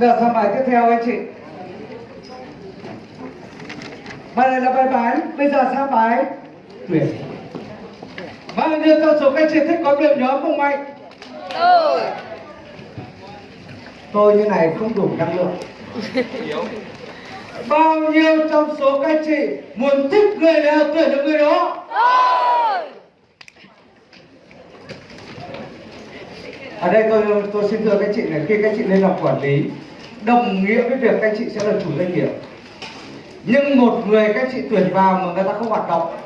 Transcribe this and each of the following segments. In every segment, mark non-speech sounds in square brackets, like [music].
Giờ sang bài tiếp theo anh chị. Bài này là bài bán Bây giờ sang bài tuyển. Bao nhiêu trong số các chị thích có điểm nhóm không anh? tôi. Tôi như này không đủ năng lượng. [laughs] Bao nhiêu trong số các chị Muốn thích người nào tuyển được người đó? Tôi. Ở đây tôi tôi xin thưa các chị này Khi các chị lên làm quản lý Đồng nghĩa với việc các anh chị sẽ là chủ doanh nghiệp. Nhưng một người các chị tuyển vào mà người ta không hoạt động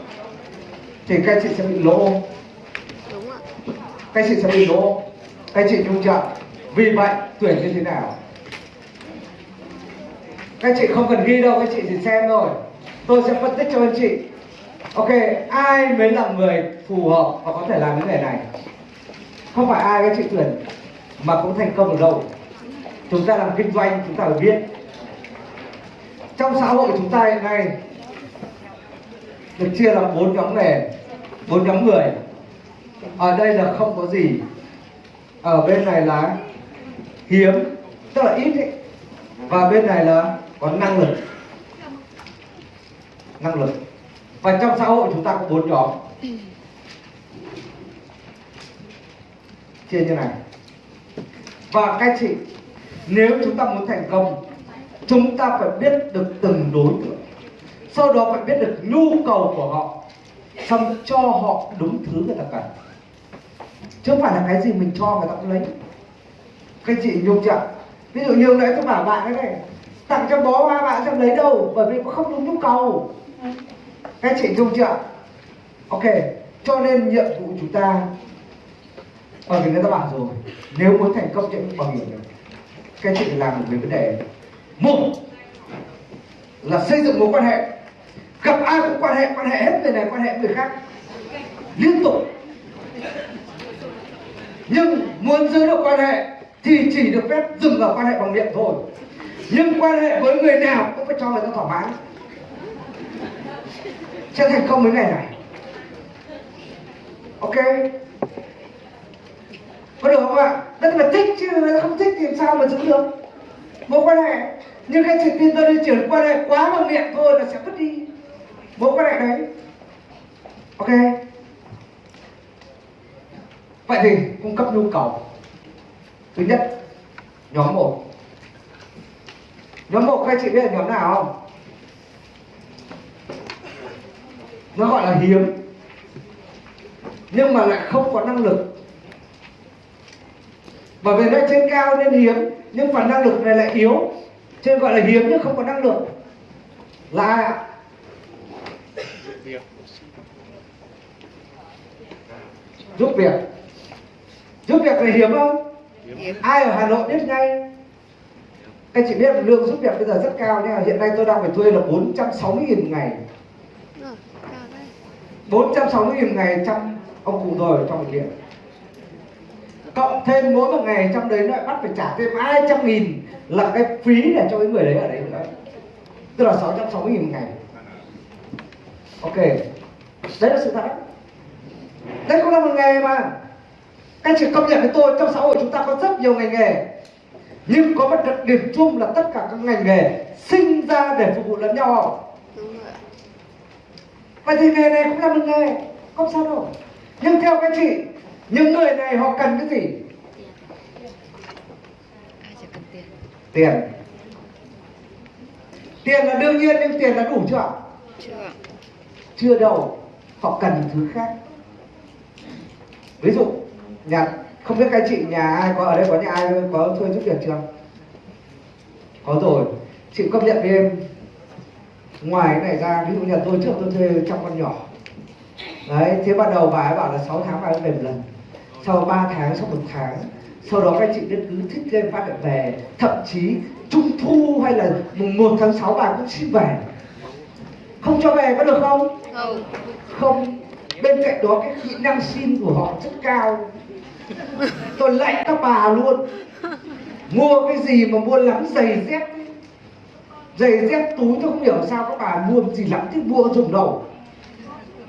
Thì các chị sẽ bị lỗ. Đúng ạ. Các chị sẽ bị lỗ. Các chị trung trợ vì vậy tuyển như thế nào? Các chị không cần ghi đâu các chị chỉ xem thôi. Tôi sẽ phân tích cho anh chị. Ok ai mới là người phù hợp và có thể làm cái nghề này? Không phải ai các chị tuyển mà cũng thành công được đâu chúng ta làm kinh doanh, chúng ta phải biết. Trong xã hội chúng ta hiện nay, được chia làm bốn nhóm nghề bốn nhóm người. Ở đây là không có gì. Ở bên này là hiếm, tức là ít ấy. và bên này là có năng lực. Năng lực. Và trong xã hội chúng ta có bốn nhóm. Chia như này. Và các chị nếu chúng ta muốn thành công, chúng ta phải biết được từng đối tượng. Sau đó phải biết được nhu cầu của họ, xong cho họ đúng thứ người ta cần. Chứ không phải là cái gì mình cho người ta cũng lấy. Các chị nhung chưa ví dụ như hôm nãy tôi bảo bạn cái này, tặng cho bó hoa bạn sẽ lấy đâu, bởi vì không đúng nhu cầu. Các chị nhung chưa ok, cho nên nhiệm vụ chúng ta bởi vì người ta bảo rồi. Nếu muốn thành công trên bảo hiểm các chị phải làm về vấn đề. Một là xây dựng mối quan hệ. Gặp ai cũng quan hệ quan hệ hết người này, quan hệ người khác. Liên tục. Nhưng muốn giữ được quan hệ thì chỉ được phép dừng ở quan hệ bằng miệng thôi. Nhưng quan hệ với người nào cũng phải cho người ta thỏa mãn. Sẽ thành công với ngày này. Ok? Có được không ạ? Đất mà thích chứ, không thích thì sao mà giữ được? Mối quan hệ nhưng cái chị tin tôi đi chuyển quan hệ quá bằng miệng thôi là sẽ mất đi mối quan hệ đấy. Ok. Vậy thì cung cấp nhu cầu. Thứ nhất, nhóm một. Nhóm một, các chị biết là nhóm nào không? Nó gọi là hiếm, nhưng mà lại không có năng lực bởi vì nó trên cao nên hiếm nhưng phần năng lực này lại yếu. Trên gọi là hiếm nhưng không có năng lực. Là ai ạ? Giúp việc. Giúp việc là hiếm không? Ai ở hà nội biết ngay? Các chị biết lương giúp việc bây giờ rất cao nhưng mà hiện nay tôi đang phải thuê là 460 nghìn một ngày. Ờ, cao đấy. 460 nghìn một ngày trong ông cụ rồi trong bệnh viện cộng thêm mỗi một ngày trong đấy lại bắt phải trả thêm 200 nghìn là cái phí để cho cái người đấy ở đấy nữa. Tức là 660 nghìn một ngày. Ok đấy là sự thật. Đấy cũng là một nghề mà. Các chị công nhận với tôi trong xã hội chúng ta có rất nhiều ngành nghề. Nhưng có một đặc điểm chung là tất cả các ngành nghề sinh ra để phục vụ lẫn nhau. Đúng rồi ạ. Vậy thì nghề này cũng là một nghề không sao đâu. Nhưng theo các chị những người này họ cần cái gì? Tiền. Tiền là đương nhiên, nhưng tiền là đủ chưa ạ? Chưa chưa đâu. Họ cần thứ khác. Ví dụ, nhà, không biết các chị nhà ai có ở đây, có nhà ai có thuê giúp việc chưa? Có rồi. Chị công nhận với em ngoài cái này ra, ví dụ nhà tôi trước tôi thuê trong con nhỏ. Đấy, thế ban đầu bà ấy bảo là 6 tháng bà ấy về một lần sau 3 tháng sau một tháng sau đó các chị biết cứ thích lên phát lại về. Thậm chí trung thu hay là mùng 1 tháng 6 bà cũng xin về. Không cho về có được không? Không. Không. Bên cạnh đó cái kỹ năng xin của họ rất cao. Tôi lạnh các bà luôn. Mua cái gì mà mua lắm giày dép giày dép túi tôi không hiểu sao các bà mua gì lắm thì mua dùng đầu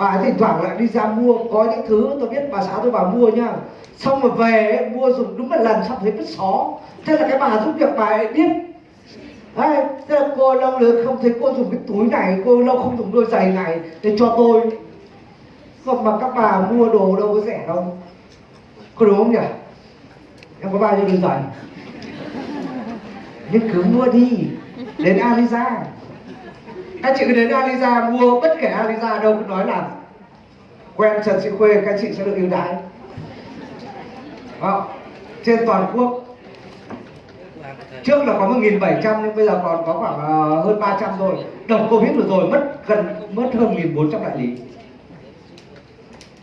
bà thỉnh thoảng lại đi ra mua có những thứ tôi biết bà xã tôi bà mua nhá. Xong rồi về mua dùng đúng một lần xong thấy vứt xó. Thế là cái bà giúp việc bà ấy biết. Đấy, thế là cô lâu nữa không thấy cô dùng cái túi này cô lâu không dùng đôi giày này để cho tôi. Không mà các bà mua đồ đâu có rẻ đâu. Có đúng không nhỉ? Em có bao nhiêu đôi giày? Nhưng cứ mua đi đến Aliza các chị cứ đến Aliza, mua bất kể Aliza đâu cũng nói là quen Trần Sĩ Khuê, các chị sẽ được ưu đãi. Đó. trên toàn quốc. Trước là có 1.700 nhưng bây giờ còn có khoảng ờ, hơn 300 rồi đợt Covid vừa rồi mất gần, mất hơn 1.400 đại lý.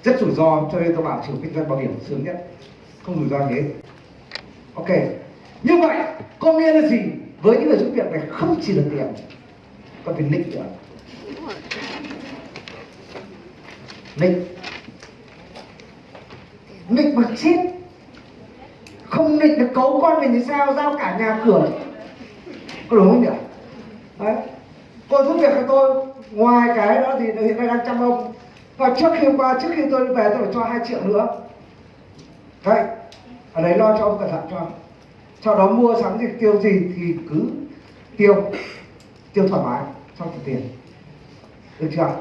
Rất rủi ro, cho nên tôi bảo chủ kinh doanh bảo hiểm sướng nhất. Không rủi ro gì hết. Ok. Như vậy, có nghĩa là gì? Với những người giúp việc này không chỉ là tiền có phải nick nữa rồi. nick. Nick mà chết. Không nick được cấu con mình thì sao? Giao cả nhà cửa. Có đúng không nhỉ? Đấy. Cô giúp việc cho tôi. Ngoài cái đó thì hiện nay đang chăm ông. Và trước khi qua, trước khi tôi về, tôi phải cho hai triệu nữa. Đấy. Ở đấy lo cho ông cẩn thận cho. Sau đó mua sắm gì tiêu gì thì cứ tiêu tiêu thoải mái trong thực tiền được chưa?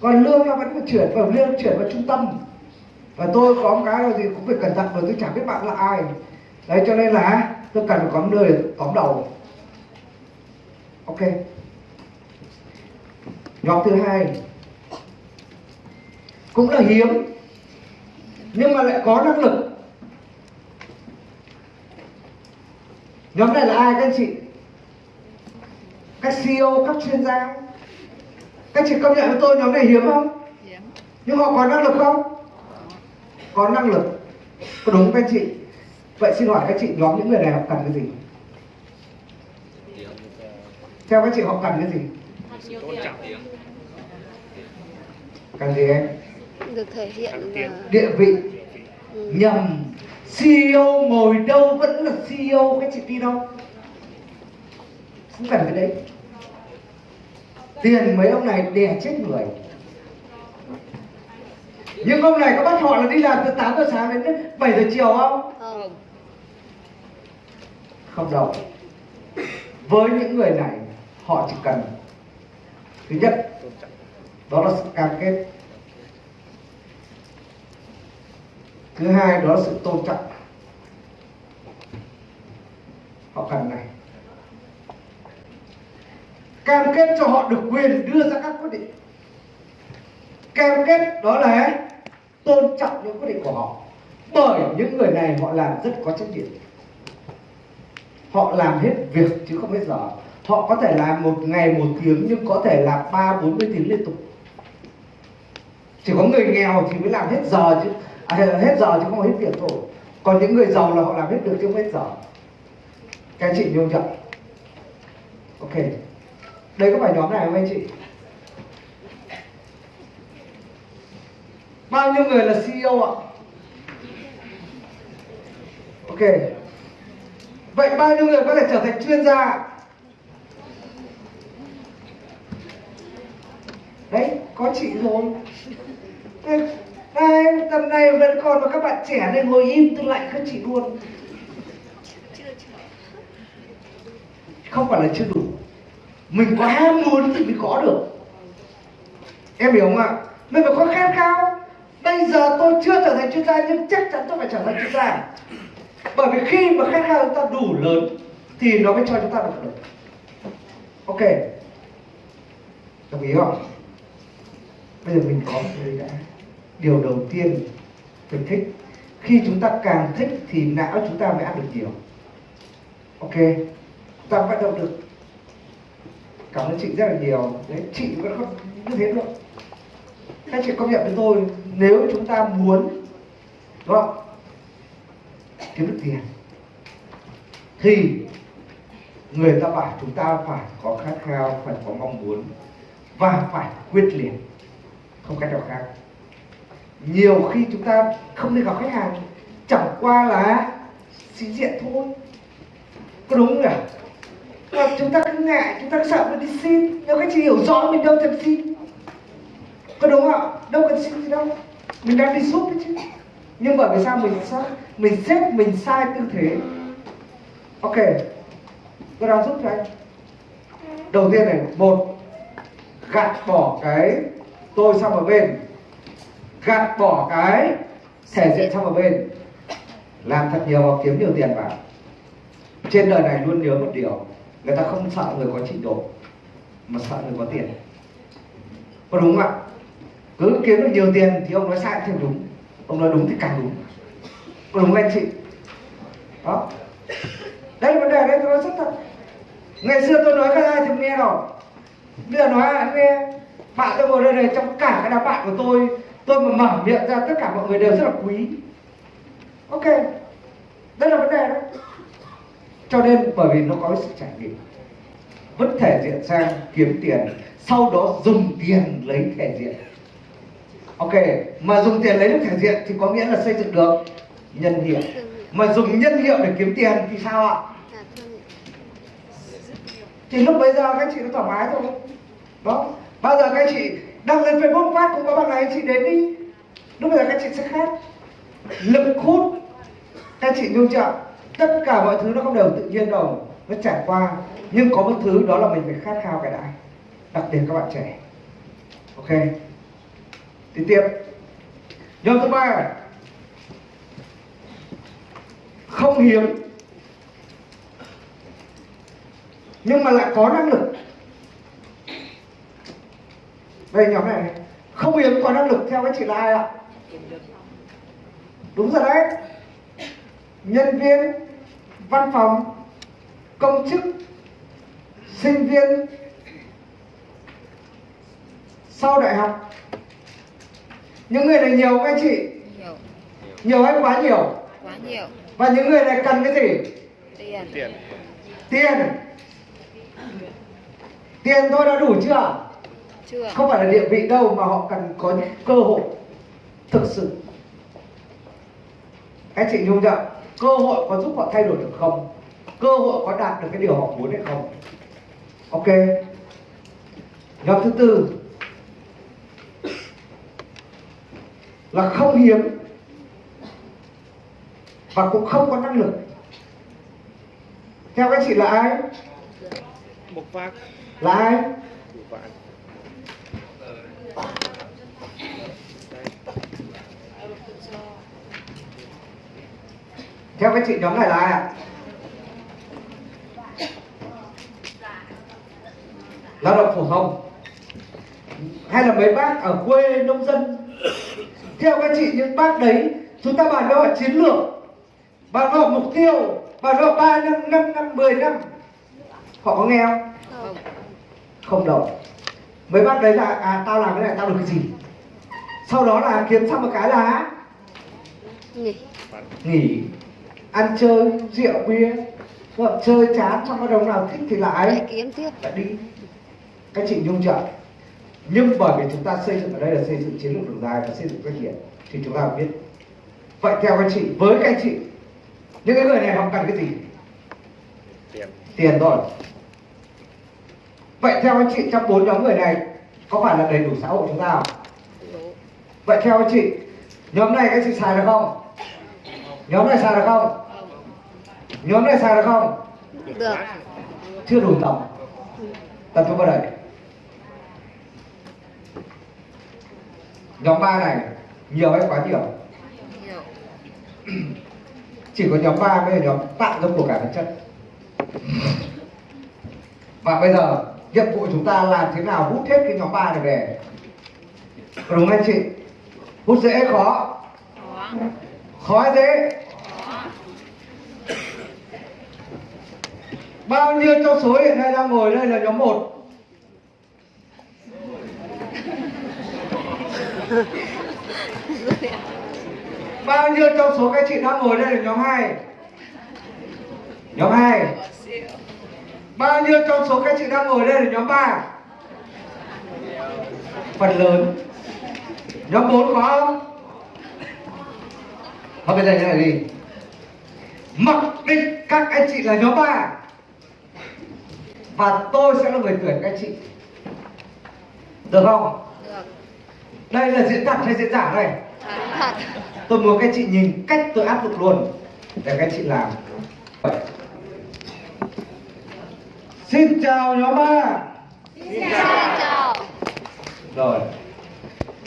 Còn lương nó vẫn phải chuyển vào lương, chuyển vào trung tâm. Và tôi có một cái là gì cũng phải cẩn thận bởi tôi chẳng biết bạn là ai. Đấy, cho nên là tôi cần phải có một nơi để tóm đầu. Ok. Nhóm thứ hai. Cũng là hiếm, nhưng mà lại có năng lực. Nhóm này là ai các anh chị? Các CEO các chuyên gia các chị công nhận với tôi nhóm này hiếm không? Hiếm. nhưng họ có năng lực không? Có năng lực. Có đúng các chị? Vậy xin hỏi các chị nhóm những người này họ cần cái gì? Theo các chị họ cần cái gì? Cần gì em? Được thể hiện là địa vị. Ừ. nhầm. CEO ngồi đâu vẫn là CEO các chị tin không không cần cái đấy. Tiền mấy ông này đè chết người. Nhưng ông này có bắt họ là đi làm từ 8 giờ sáng đến 7 giờ chiều không không. không đâu. Với những người này, họ chỉ cần, thứ nhất, đó là sự cam kết. Thứ hai, đó là sự tôn trọng. Họ cần này cam kết cho họ được quyền đưa ra các quyết định. Cam kết đó là tôn trọng những quyết định của họ. Bởi những người này họ làm rất có trách nhiệm. Họ làm hết việc chứ không hết giờ. Họ có thể làm một ngày một tiếng nhưng có thể làm ba bốn mươi tiếng liên tục. Chỉ có người nghèo thì mới làm hết giờ chứ à, hết giờ chứ không hết việc thôi. Còn những người giàu là họ làm hết được chứ không hết giờ. Các chị nhung chưa ok đây có phải nhóm này không anh chị? Bao nhiêu người là CEO ạ? Ok. Vậy bao nhiêu người có thể trở thành chuyên gia? Đấy có chị rồi đây, tầm này vẫn còn mà các bạn trẻ này ngồi im tôi lại các chị luôn. Không phải là chưa đủ mình có ham muốn thì mới có được. Em hiểu không ạ? Mình phải có khát khao bây giờ tôi chưa trở thành chuyên gia, nhưng chắc chắn tôi phải trở thành chuyên gia. Bởi vì khi mà khát khao chúng ta đủ lớn, thì nó mới cho chúng ta được lớn ok. Đồng ý không? Bây giờ mình có một người đã. Điều đầu tiên mình thích. Khi chúng ta càng thích thì não chúng ta mới ăn được nhiều. Ok. Chúng ta vận động được cảm ơn chị rất là nhiều. Đấy, chị vẫn không như thế được các chị công nhận với tôi, nếu chúng ta muốn, đúng không? Kiếm được tiền, thì người ta bảo chúng ta phải có khát khao, phải có mong muốn và phải quyết liệt, không cách nào khác. Nhiều khi chúng ta không đi gặp khách hàng, chẳng qua là sĩ diện thôi. Có đúng không nhỉ? Và chúng ta cứ ngại, chúng ta cứ sợ mình đi xin. Nếu các chị hiểu rõ mình đâu cần xin. Có đúng không ạ? Đâu cần xin gì đâu. Mình đang đi giúp đấy chứ. Nhưng bởi vì sao mình sai mình xếp mình sai tư thế. Ok. Tôi đang giúp cho anh? Đầu tiên này, một, gạt bỏ cái tôi sang một bên. Gạt bỏ cái thể diện sang một bên. Làm thật nhiều và kiếm nhiều tiền vào. Trên đời này luôn nhớ một điều người ta không sợ người có trình độ mà sợ người có tiền. Có đúng không ạ? Cứ kiếm được nhiều tiền thì ông nói sai thì đúng. Ông nói đúng thì càng đúng. Có đúng không anh chị? Đó. Đây vấn đề đây tôi nói rất thật. Ngày xưa tôi nói các ai thì nghe rồi. Bây giờ nói ai nghe. Bạn tôi ngồi đây này, trong cả cái đám bạn của tôi tôi mà mở miệng ra, tất cả mọi người đều rất là quý. Ok. Đây là vấn đề đấy cho nên bởi vì nó có cái sự trải nghiệm. Vứt thể diện sang kiếm tiền, sau đó dùng tiền lấy thể diện. Ok, mà dùng tiền lấy được thể diện thì có nghĩa là xây dựng được nhân hiệu. Mà dùng nhân hiệu để kiếm tiền thì sao ạ? Thì lúc bây giờ các chị nó thoải mái thôi đó. Bao giờ các chị đăng lên facebook phát cũng có bằng này, chị đến đi. Lúc bây giờ các chị sẽ khác. Lực hút. Các chị nhung chậm tất cả mọi thứ nó không đều tự nhiên đâu nó trải qua. Nhưng có một thứ đó là mình phải khát khao cái đã đặc biệt các bạn trẻ. Ok. Thì tiếp. Nhóm thứ ba. Không hiếm. Nhưng mà lại có năng lực. Đây nhóm này. Không hiếm có năng lực theo các chị là ai ạ? Đúng rồi đấy nhân viên văn phòng công chức sinh viên sau đại học. Những người này nhiều anh chị? Nhiều. Nhiều hay quá nhiều? Quá nhiều. Và những người này cần cái gì? Tiền. Tiền. Tiền. Tiền thôi đã đủ chưa? Chưa. Không phải là địa vị đâu mà họ cần có những cơ hội thực sự. Anh chị nhung chưa cơ hội có giúp họ thay đổi được không? Cơ hội có đạt được cái điều họ muốn hay không? Ok. Nhóm thứ tư. Là không hiếm và cũng không có năng lực. Theo các chị là ai? Là ai theo các chị nhóm này là ai ạ? Lao động phổ thông. Hay là mấy bác ở quê nông dân? Theo các chị những bác đấy chúng ta bàn họ chiến lược. Bàn họ mục tiêu. Bàn họ ba năm năm năm mười năm. Họ có nghe không? Không. Không đâu. Mấy bác đấy là à tao làm cái này tao được cái gì? Sau đó là kiếm xong một cái là nghỉ. Nghỉ ăn chơi rượu bia. Vợ chơi chán xong bắt đầu nào thích thì lại lại kiếm tiếp. Lại đi. Các chị nhung chưa nhưng bởi vì chúng ta xây dựng ở đây là xây dựng chiến lược đường dài và xây dựng doanh nghiệp thì chúng ta biết. Vậy theo các chị với các chị những cái người này họ cần cái gì? Tiền. Tiền thôi vậy theo anh chị trong bốn nhóm người này có phải là đầy đủ xã hội chúng ta không? Vậy theo anh chị nhóm này các chị xài được không? Nhóm này xài được không nhóm này xài được không? Được. Chưa đủ tầm tập trung vào đây nhóm ba này nhiều hay quá nhiều? [clears throat] Chỉ có nhóm ba mới là nhóm tạo ra của cải vật chất. Và bây giờ nhiệm vụ chúng ta làm thế nào hút hết cái nhóm ba này về? Có đúng không anh chị? Hút dễ khó? Khó. Dễ bao nhiêu trong số hiện nay đang ngồi đây là nhóm 1 bao nhiêu trong số các chị đang ngồi đây là nhóm 2 nhóm 2 bao nhiêu trong số các chị đang ngồi đây là nhóm 3 phần lớn. Nhóm 4 có không? Thôi bây giờ như này đi. Mặc định các anh chị là nhóm 3 và tôi sẽ là người tuyển các chị Được không? được Đây là diễn thật hay diễn giả đây? Thắng thật. tôi muốn các chị nhìn cách tôi áp dụng luôn để các chị làm xin chào nhóm A Xin chào. rồi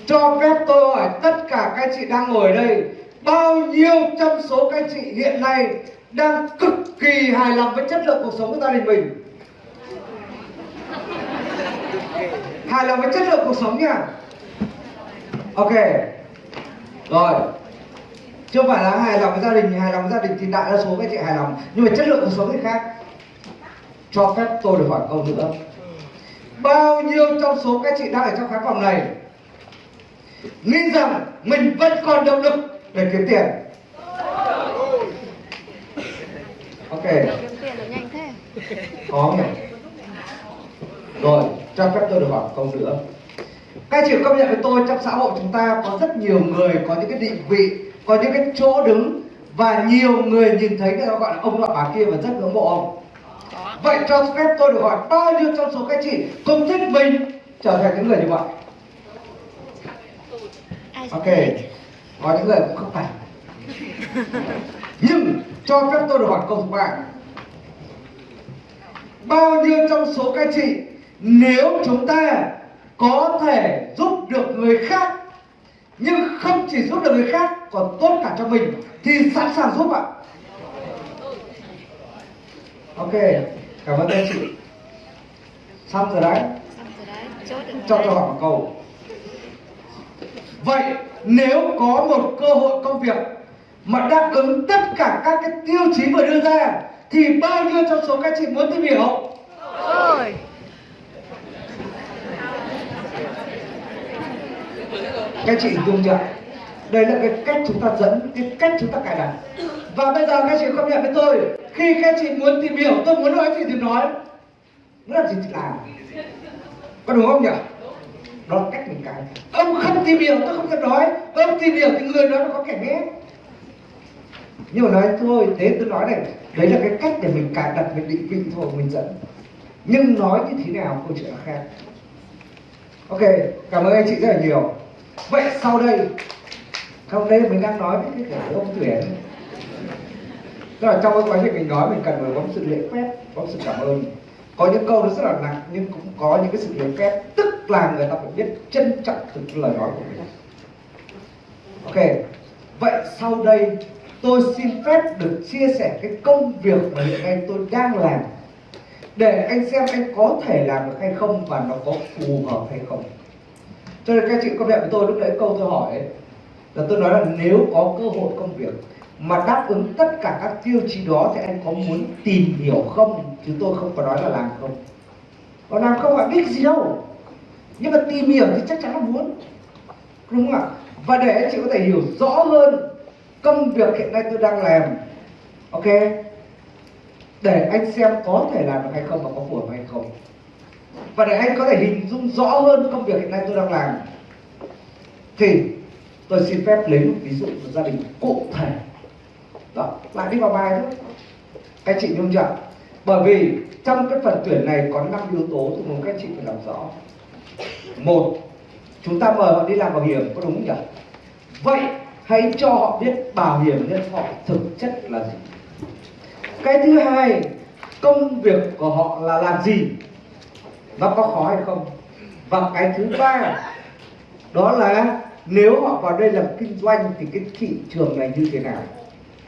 cho phép tôi hỏi tất cả các chị đang ngồi đây bao nhiêu trong số các chị hiện nay đang cực kỳ hài lòng với chất lượng cuộc sống của gia đình mình hài lòng với chất lượng cuộc sống nha. Ok. Rồi. Chưa phải là hài lòng với gia đình hài lòng với gia đình thì đại đa số các chị hài lòng. Nhưng mà chất lượng cuộc sống thì khác. Cho phép tôi được hỏi câu nữa. Bao nhiêu trong số các chị đang ở trong khán phòng này nghĩ rằng mình vẫn còn động lực để kiếm tiền? Ok. Kiếm tiền được nhanh thế. có nhỉ. Rồi cho phép tôi được hỏi câu nữa. Các chị công nhận với tôi trong xã hội chúng ta có rất nhiều người có những cái định vị, có những cái chỗ đứng và nhiều người nhìn thấy người ta gọi là ông nọ bà kia và rất ngưỡng mộ ông? Vậy cho phép tôi được hỏi bao nhiêu trong số các chị cũng thích mình trở thành những người như vậy? Ok, có những người cũng không phải. Nhưng cho phép tôi được hỏi câu thứ ba. Bao nhiêu trong số các chị nếu chúng ta có thể giúp được người khác nhưng không chỉ giúp được người khác còn tốt cả cho mình thì sẵn sàng giúp ạ. Ok cảm ơn các chị. Xong rồi đấy. Cho tôi hỏi một câu. Vậy nếu có một cơ hội công việc mà đáp ứng tất cả các cái tiêu chí vừa đưa ra thì bao nhiêu trong số các chị muốn tìm hiểu? Ôi. Các chị hình dung chưa? Đây là cái cách chúng ta dẫn, cái cách chúng ta cài đặt. Và bây giờ các chị không nhận với tôi. Khi các chị muốn tìm hiểu tôi muốn nói gì thì nói. Muốn làm gì thì làm. Có đúng không nhỉ? Đó là cách mình cài ông không tìm hiểu, tôi không thể nói. Ông tìm hiểu thì người đó nó có kẻ nghe nhưng mà nói thôi, thế tôi nói này. Đấy là cái cách để mình cài đặt, mình định vị thôi, mình dẫn. Nhưng nói như thế nào, câu chuyện là khác. Ok, cảm ơn anh chị rất là nhiều vậy sau đây không đây mình đang nói với cái kiểu ông tuyển tức là trong cái quá trình mình nói, mình cần phải có sự lễ phép, có sự cảm ơn. Có những câu nó rất là nặng, nhưng cũng có những cái sự lễ phép, tức là người ta phải biết trân trọng từng lời nói của mình. Ok, vậy sau đây tôi xin phép được chia sẻ cái công việc mà hiện nay tôi đang làm, để anh xem anh có thể làm được hay không và nó có phù hợp hay không cho nên các chị công nhận với tôi lúc nãy câu tôi hỏi ấy, là tôi nói là nếu có cơ hội công việc mà đáp ứng tất cả các tiêu chí đó thì anh có muốn tìm hiểu không? Chứ tôi không có nói là làm không. Còn làm không phải biết gì đâu. Nhưng mà tìm hiểu thì chắc chắn là muốn. Đúng không ạ? Và để anh chị có thể hiểu rõ hơn công việc hiện nay tôi đang làm ok? Để anh xem có thể làm được hay không và có phù hợp hay không và để anh có thể hình dung rõ hơn công việc hiện nay tôi đang làm, thì tôi xin phép lấy một ví dụ một gia đình cụ thể. Đó, lại đi vào bài thôi. Các chị nhung chưa bởi vì trong cái phần tuyển này có năm yếu tố tôi muốn các chị phải làm rõ. Một, chúng ta mời họ đi làm bảo hiểm, có đúng không nhỉ? Vậy hãy cho họ biết bảo hiểm nhân thọ thực chất là gì. Cái thứ hai, công việc của họ là làm gì? Nó có khó hay không? Và cái thứ ba, đó là nếu họ vào đây làm kinh doanh thì cái thị trường này như thế nào?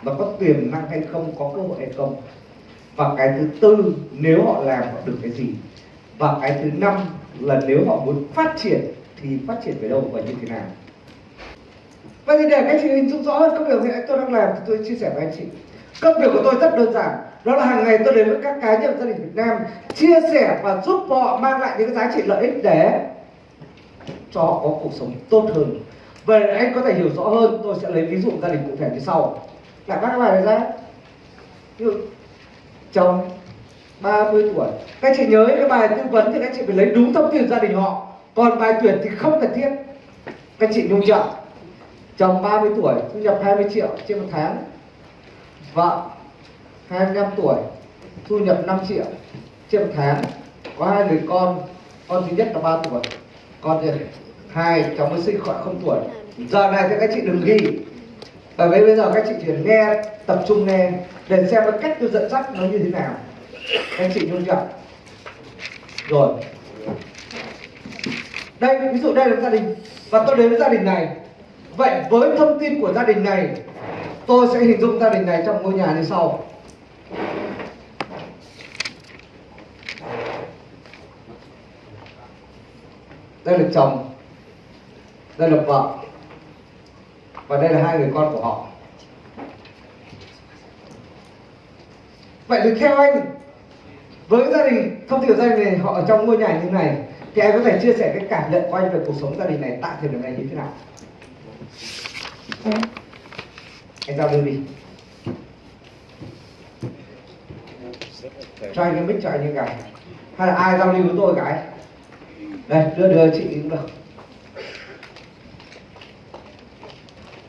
Và có tiềm năng hay không, có cơ hội hay không? Và cái thứ tư, nếu họ làm họ được cái gì? Và cái thứ năm là nếu họ muốn phát triển thì phát triển về đâu và như thế nào? Vậy thì để các chị hình dung rõ hơn công việc hiện tôi đang làm thì tôi chia sẻ với anh chị. Công việc của tôi rất đơn giản đó là hàng ngày tôi đến với các cá nhân gia đình Việt Nam, chia sẻ và giúp họ mang lại những cái giá trị lợi ích để cho họ có cuộc sống tốt hơn. Về anh có thể hiểu rõ hơn, tôi sẽ lấy ví dụ gia đình cụ thể như sau. Là các bài này ra. Như chồng 30 tuổi. Các chị nhớ cái bài tư vấn thì các chị phải lấy đúng thông tin gia đình họ. Còn bài tuyển thì không cần thiết. Các chị nhung chậm chồng 30 tuổi, thu nhập 20 triệu trên một tháng. Vợ 25 tuổi, thu nhập 5 triệu trên một tháng, có hai người con con thứ nhất là 3 tuổi, con thứ hai cháu mới sinh khoảng không tuổi. Giờ này thì các chị đừng ghi, bởi vì bây giờ các chị chỉ nghe, tập trung nghe, để xem cái cách tôi dẫn dắt nó như thế nào. Các chị nhung chưa rồi. Đây, ví dụ đây là gia đình, và tôi đến với gia đình này. Vậy với thông tin của gia đình này, tôi sẽ hình dung gia đình này trong ngôi nhà như sau đây là chồng đây là vợ và đây là hai người con của họ. Vậy thì theo anh với gia đình thông của gia đình này họ ở trong ngôi nhà như này thì anh có thể chia sẻ cái cảm nhận của anh về cuộc sống gia đình này tại thời điểm này như thế nào? Anh giao lưu đi rất là thể cho anh cái mic cho anh như cái hay là ai giao lưu với tôi cái đây đưa đưa chị cũng được.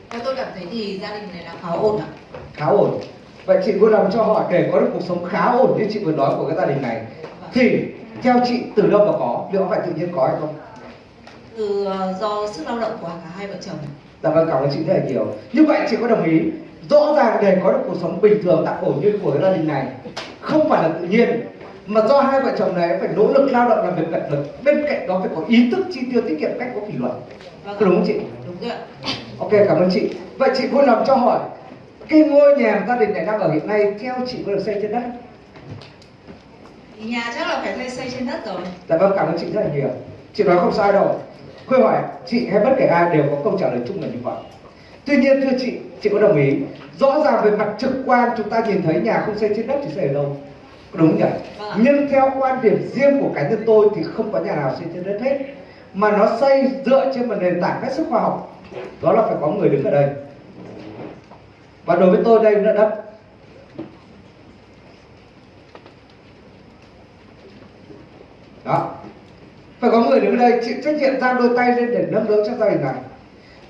Theo tôi cảm thấy thì gia đình này là khá ổn ạ. khá ổn. Vậy chị vui lòng cho họ để có được cuộc sống khá ổn như chị vừa nói của cái gia đình này. Thì theo chị từ đâu mà có? Liệu có phải tự nhiên có hay không? Từ ờ, do sức lao động của cả hai vợ chồng. dạ vâng cảm ơn chị rất là nhiều. Như vậy chị có đồng ý rõ ràng để có được cuộc sống bình thường tạm ổn như của gia đình này không phải là tự nhiên mà do hai vợ chồng này phải nỗ lực lao động làm việc cật lực bên cạnh đó phải có ý thức chi tiêu tiết kiệm cách có kỷ luật Vâng đúng không chị Đúng rồi ok cảm ơn chị vậy chị vui lòng cho hỏi cái ngôi nhà gia đình này đang ở hiện nay theo chị có được xây trên đất nhà chắc là phải thuê xây trên đất rồi. Dạ vâng, cảm ơn chị rất là nhiều. Chị nói không sai đâu. Khôi hỏi chị hay bất kể ai đều có câu trả lời chung là như vậy. Tuy nhiên thưa chị, chị có đồng ý. Rõ ràng về mặt trực quan chúng ta nhìn thấy nhà không xây trên đất thì xây ở đâu? Đúng nhỉ? Vâng. Nhưng theo quan điểm riêng của cá nhân tôi thì không có nhà nào xây trên đất hết. Mà nó xây dựa trên một nền tảng hết sức khoa học. Đó là phải có người đứng ở đây. Và đối với tôi đây là đất đó. Phải có người đứng ở đây. Chịu trách nhiệm giang đôi tay lên để nâng đỡ cho gia đình này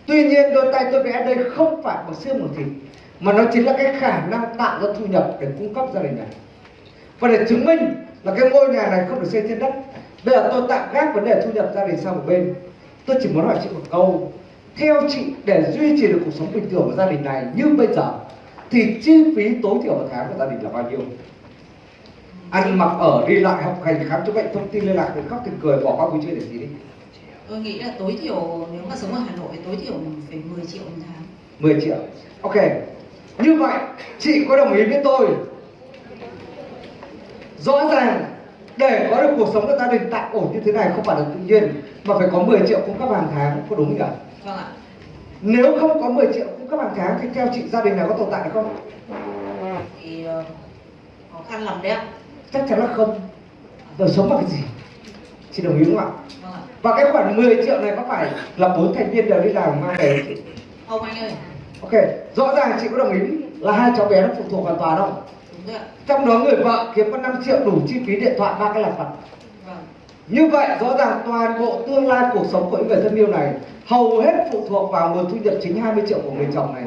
tuy nhiên đôi tay tôi vẽ đây không phải bằng xương bằng thịt, mà nó chính là cái khả năng tạo ra thu nhập để cung cấp gia đình này. Và để chứng minh là cái ngôi nhà này không được xây trên đất, bây giờ tôi tạm gác vấn đề thu nhập gia đình sang một bên. Tôi chỉ muốn hỏi chị một câu. Theo chị, để duy trì được cuộc sống bình thường của gia đình này như bây giờ, thì chi phí tối thiểu một tháng của gia đình là bao nhiêu? Ăn mặc ở, đi lại, học hành, khám chữa bệnh, thông tin liên lạc thì khóc thì cười, bỏ qua vui chơi để gì đi. Tôi nghĩ là tối thiểu nếu mà sống ở Hà Nội tối thiểu mình phải 10 triệu một tháng. 10 triệu. Ok. Như vậy chị có đồng ý với tôi. Rõ ràng để có được cuộc sống của gia đình tạm ổn như thế này không phải là tự nhiên mà phải có 10 triệu cung cấp hàng tháng có đúng không nhỉ Vâng ạ. nếu không có 10 triệu cung cấp hàng tháng thì theo chị gia đình này có tồn tại được không? Thì ờ, khó khăn lắm đấy ạ. chắc chắn là không. Đời sống bằng cái gì chị đồng ý không ạ Vâng ạ. và cái khoản 10 triệu này có phải là bốn thành viên đều đi làm mang về chị Không anh ơi. ok rõ ràng chị có đồng ý là hai cháu bé nó phụ thuộc hoàn toàn không Đúng rồi ạ. trong đó người vợ kiếm có 5 triệu đủ chi phí điện thoại ba cái lặt vặt Vâng. như vậy rõ ràng toàn bộ tương lai cuộc sống của những người thân yêu này hầu hết phụ thuộc vào nguồn thu nhập chính 20 triệu của người chồng này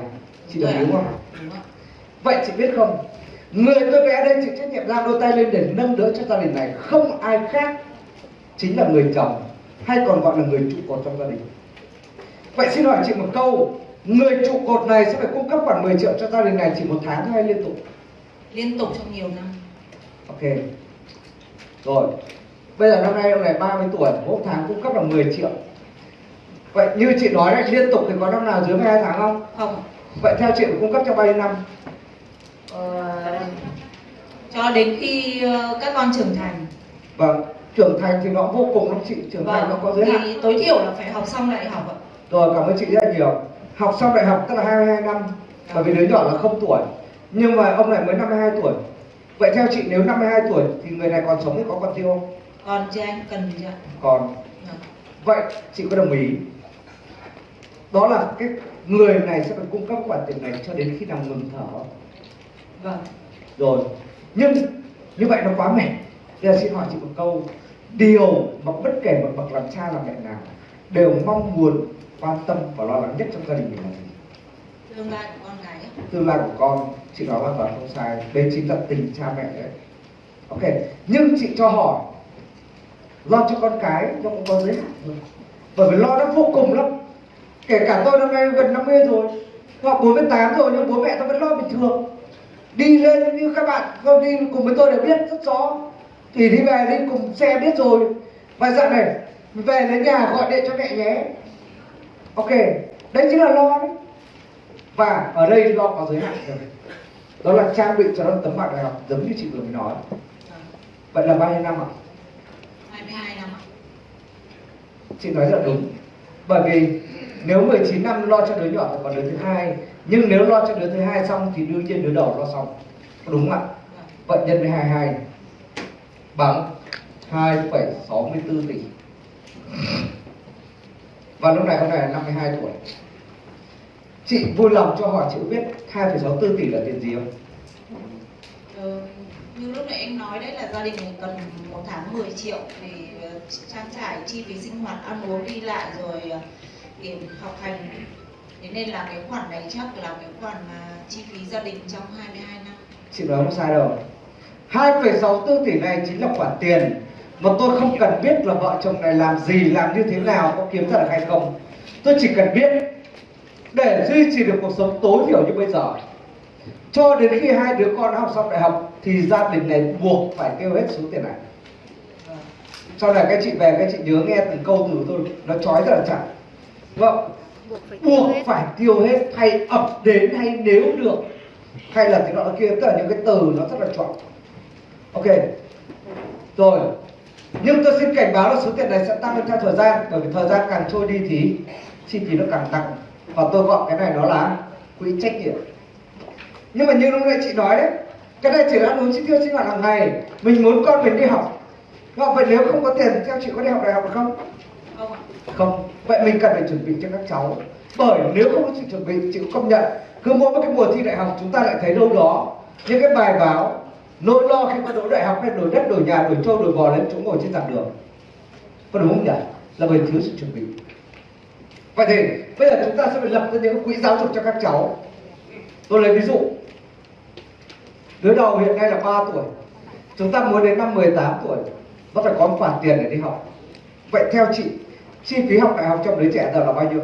chị đồng ý không Đúng ạ. vậy chị biết không người tôi vẽ đây chịu trách nhiệm ra đôi tay lên để nâng đỡ cho gia đình này không ai khác chính là người chồng hay còn gọi là người trụ cột trong gia đình vậy xin hỏi chị một câu người trụ cột này sẽ phải cung cấp khoảng 10 triệu cho gia đình này chỉ một tháng hay liên tục Liên tục trong nhiều năm. Ok. Rồi. Bây giờ năm nay ông này 30 tuổi, mỗi tháng cung cấp là 10 triệu. Vậy như chị nói đấy, liên tục thì có năm nào dưới 12 tháng không? Không. Vậy theo chị cung cấp trong bao nhiêu năm? Ờ, cho đến khi ờ, các con trưởng thành. Vâng, trưởng thành thì nó vô cùng lắm chị, trưởng thành nó có giới hạn. thì tối thiểu là phải học xong đại học ạ. Rồi, cảm ơn chị rất nhiều. Học xong đại học tức là 22 năm, bởi vì đứa nhỏ là không tuổi. Nhưng mà ông này mới 52 tuổi. Vậy theo chị nếu 52 tuổi thì người này còn sống thì có con tiêu không? Còn chứ anh cần gì ạ? Còn. Vâng. Vậy chị có đồng ý đó là cái người này sẽ phải cung cấp khoản tiền này cho đến khi nào ngừng thở Vâng. rồi nhưng như vậy nó quá mệt bây giờ xin hỏi chị một câu điều mà bất kể một bậc làm cha làm mẹ nào đều mong muốn quan tâm và lo lắng nhất trong gia đình mình là gì? Tương lai của con gái. Tương lai của con chị nói hoàn toàn không sai đây chính là tình cha mẹ đấy. Ok nhưng chị cho hỏi lo cho con cái nó cũng có giới hạn thôi. Bởi vì lo nó vô cùng lắm. Kể cả tôi năm nay gần 50 rồi hoặc 48 rồi nhưng bố mẹ tôi vẫn lo bình thường. Đi lên như các bạn không đi cùng với tôi đều biết rất rõ thì đi về đi cùng xe biết rồi. Và dạo này về đến nhà gọi điện cho mẹ nhé. Ok đấy chính là lo đấy. Và ở đây lo có giới hạn rồi đó là trang bị cho nó tấm bằng đại học giống như chị vừa mới nói. Vậy là bao nhiêu năm ạ? 22 năm ạ. chị nói rất là đúng. Bởi vì nếu 19 năm lo cho đứa nhỏ thì còn đứa thứ hai nhưng nếu lo cho đứa thứ hai xong thì đương nhiên đứa đầu lo xong. Đúng không ạ? Vậy nhân với 22 bằng 2,64 tỷ. Và lúc này ông này là 52 tuổi. Chị vui lòng cho hỏi chị biết 2,64 tỷ là tiền gì không? Ờ, như lúc nãy anh nói đấy là gia đình mình cần một tháng 10 triệu để ờ, trang trải chi phí sinh hoạt ăn uống đi lại rồi ờ, tiền học hành. Thế nên là cái khoản này chắc là cái khoản mà chi phí gia đình trong 22 năm. Chị nói không sai đâu 2,64 tỷ này chính là khoản tiền mà tôi không cần biết là vợ chồng này làm gì làm như thế nào có kiếm ra được hay không. Tôi chỉ cần biết để duy trì được cuộc sống tối thiểu như bây giờ. Cho đến khi hai đứa con học xong đại học thì gia đình này buộc phải tiêu hết số tiền này. Sau này các chị về các chị nhớ nghe từng câu từ tôi nó trói rất là chặt. Vâng buộc phải buộc tiêu hết phải tiêu hết hay ập đến hay nếu được hay là cái nọ kia tất cả những cái từ nó rất là chuẩn ok. Rồi. Nhưng tôi xin cảnh báo là số tiền này sẽ tăng lên theo thời gian bởi vì thời gian càng trôi đi thì chi phí nó càng tăng. Và tôi gọi cái này nó là quỹ trách nhiệm. Nhưng mà như lúc nãy chị nói đấy cái này chỉ là ăn uống chi tiêu sinh hoạt hàng ngày. Mình muốn con mình đi học. Và vậy nếu không có tiền theo chị có đi học đại học được không không không. Vậy mình cần phải chuẩn bị cho các cháu. Bởi nếu không có sự chuẩn bị chị cũng công nhận. Cứ mỗi một cái mùa thi đại học chúng ta lại thấy đâu đó những cái bài báo nỗi lo khi mà đỗ đại học hay đổi đất đổi nhà đổi trâu đổi bò lên chúng ngồi trên giảng đường. Có đúng không nhỉ? Là bởi thiếu sự chuẩn bị. Vậy thì bây giờ chúng ta sẽ phải lập ra những quỹ giáo dục cho các cháu. Tôi lấy ví dụ. Đứa đầu hiện nay là 3 tuổi. Chúng ta muốn đến năm 18 tuổi nó phải có một khoản tiền để đi học. Vậy theo chị chi phí học đại học cho đứa trẻ giờ là bao nhiêu?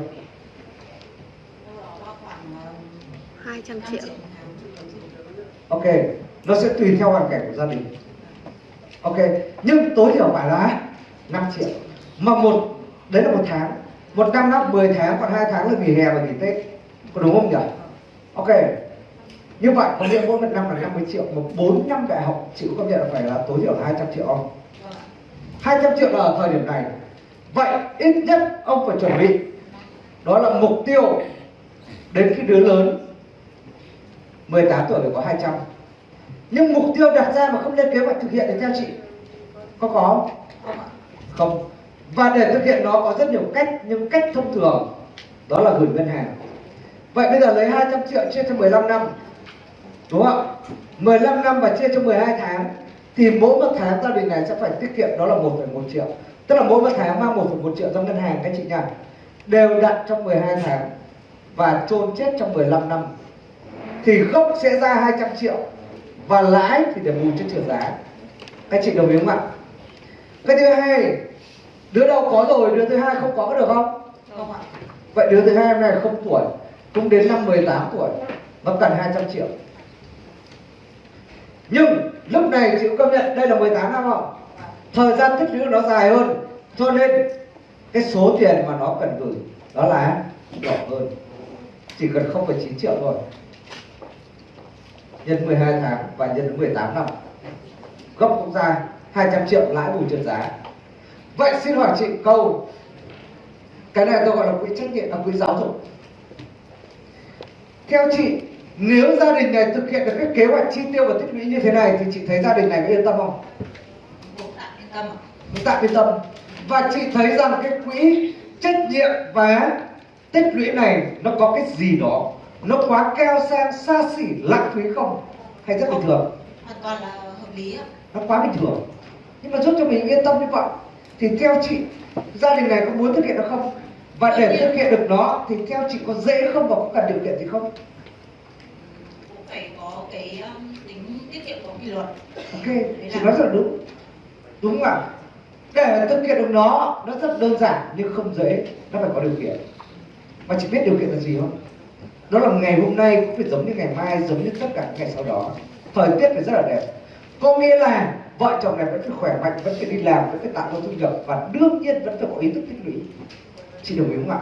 Cho khoảng ờ, 200 5 triệu. Ok nó sẽ tùy theo hoàn cảnh của gia đình. Ok, nhưng tối thiểu phải là 5 triệu. Mà một, đấy là một tháng. Một năm nó 10 tháng, còn hai tháng là nghỉ hè và nghỉ tết. Có đúng không nhỉ? Ok, như vậy, có nghĩa mỗi một năm là 50 triệu. Mà bốn, năm đại học chịu công nhận là phải là tối thiểu là 200 triệu không? 200 triệu là ở thời điểm này. Vậy ít nhất ông phải chuẩn bị. Đó là mục tiêu đến khi đứa lớn 18 tuổi phải có 200 nhưng mục tiêu đặt ra mà không lên kế hoạch thực hiện thì theo chị có có không? không. Và để thực hiện nó có rất nhiều cách nhưng cách thông thường đó là gửi ngân hàng. Vậy bây giờ lấy 200 triệu chia cho 15 năm đúng không 15 năm và chia cho 12 tháng thì mỗi một tháng gia đình này sẽ phải tiết kiệm đó là 1,1 triệu. Tức là mỗi một tháng mang 1,1 triệu ra ngân hàng các chị nha. Đều đặn trong 12 tháng và chôn chết trong 15 năm. Thì gốc sẽ ra 200 triệu và lãi thì để bù cho trượt giá các chị đồng ý không ạ? Cái thứ hai đứa đầu có rồi đứa thứ hai không có được không? Không ạ. Vậy đứa thứ hai hôm nay không tuổi cũng đến năm 18 tuổi nó cần 200 triệu. Nhưng lúc này chịu công nhận đây là 18 năm không? Thời gian tích lũy nó dài hơn cho nên cái số tiền mà nó cần gửi đó là nhỏ hơn. Chỉ cần 0,9 triệu thôi nhân 12 tháng và nhân 18 năm. Gốc cũng ra 200 triệu lãi bù trượt giá. Vậy xin hỏi chị câu cái này tôi gọi là quỹ trách nhiệm là quỹ giáo dục. Theo chị nếu gia đình này thực hiện được cái kế hoạch chi tiêu và tích lũy như thế này thì chị thấy gia đình này có yên tâm không? Tạm yên tâm yên tâm. Và chị thấy rằng cái quỹ trách nhiệm và tích lũy này nó có cái gì đó nó quá keo sang xa xỉ lãng phí không? Hay rất bình thường? Hoàn toàn là hợp lý ạ. Nó quá bình thường. Nhưng mà giúp cho mình yên tâm như vậy thì theo chị gia đình này có muốn thực hiện được không? Và để thực hiện được nó thì theo chị có dễ không và có cần điều kiện gì không? Cũng phải có cái um, tính tiết kiệm có kỷ luật. Ok chị nói rất là đúng. Đúng ạ. Để thực hiện được nó nó rất đơn giản nhưng không dễ. Nó phải có điều kiện. Mà chị biết điều kiện là gì không đó là ngày hôm nay cũng phải giống như ngày mai, giống như tất cả những ngày sau đó. Thời tiết phải rất là đẹp. Có nghĩa là vợ chồng này vẫn phải khỏe mạnh, vẫn phải đi làm, vẫn phải tạo ra thu nhập và đương nhiên vẫn phải có ý thức tích lũy. Chị đồng ý không ạ?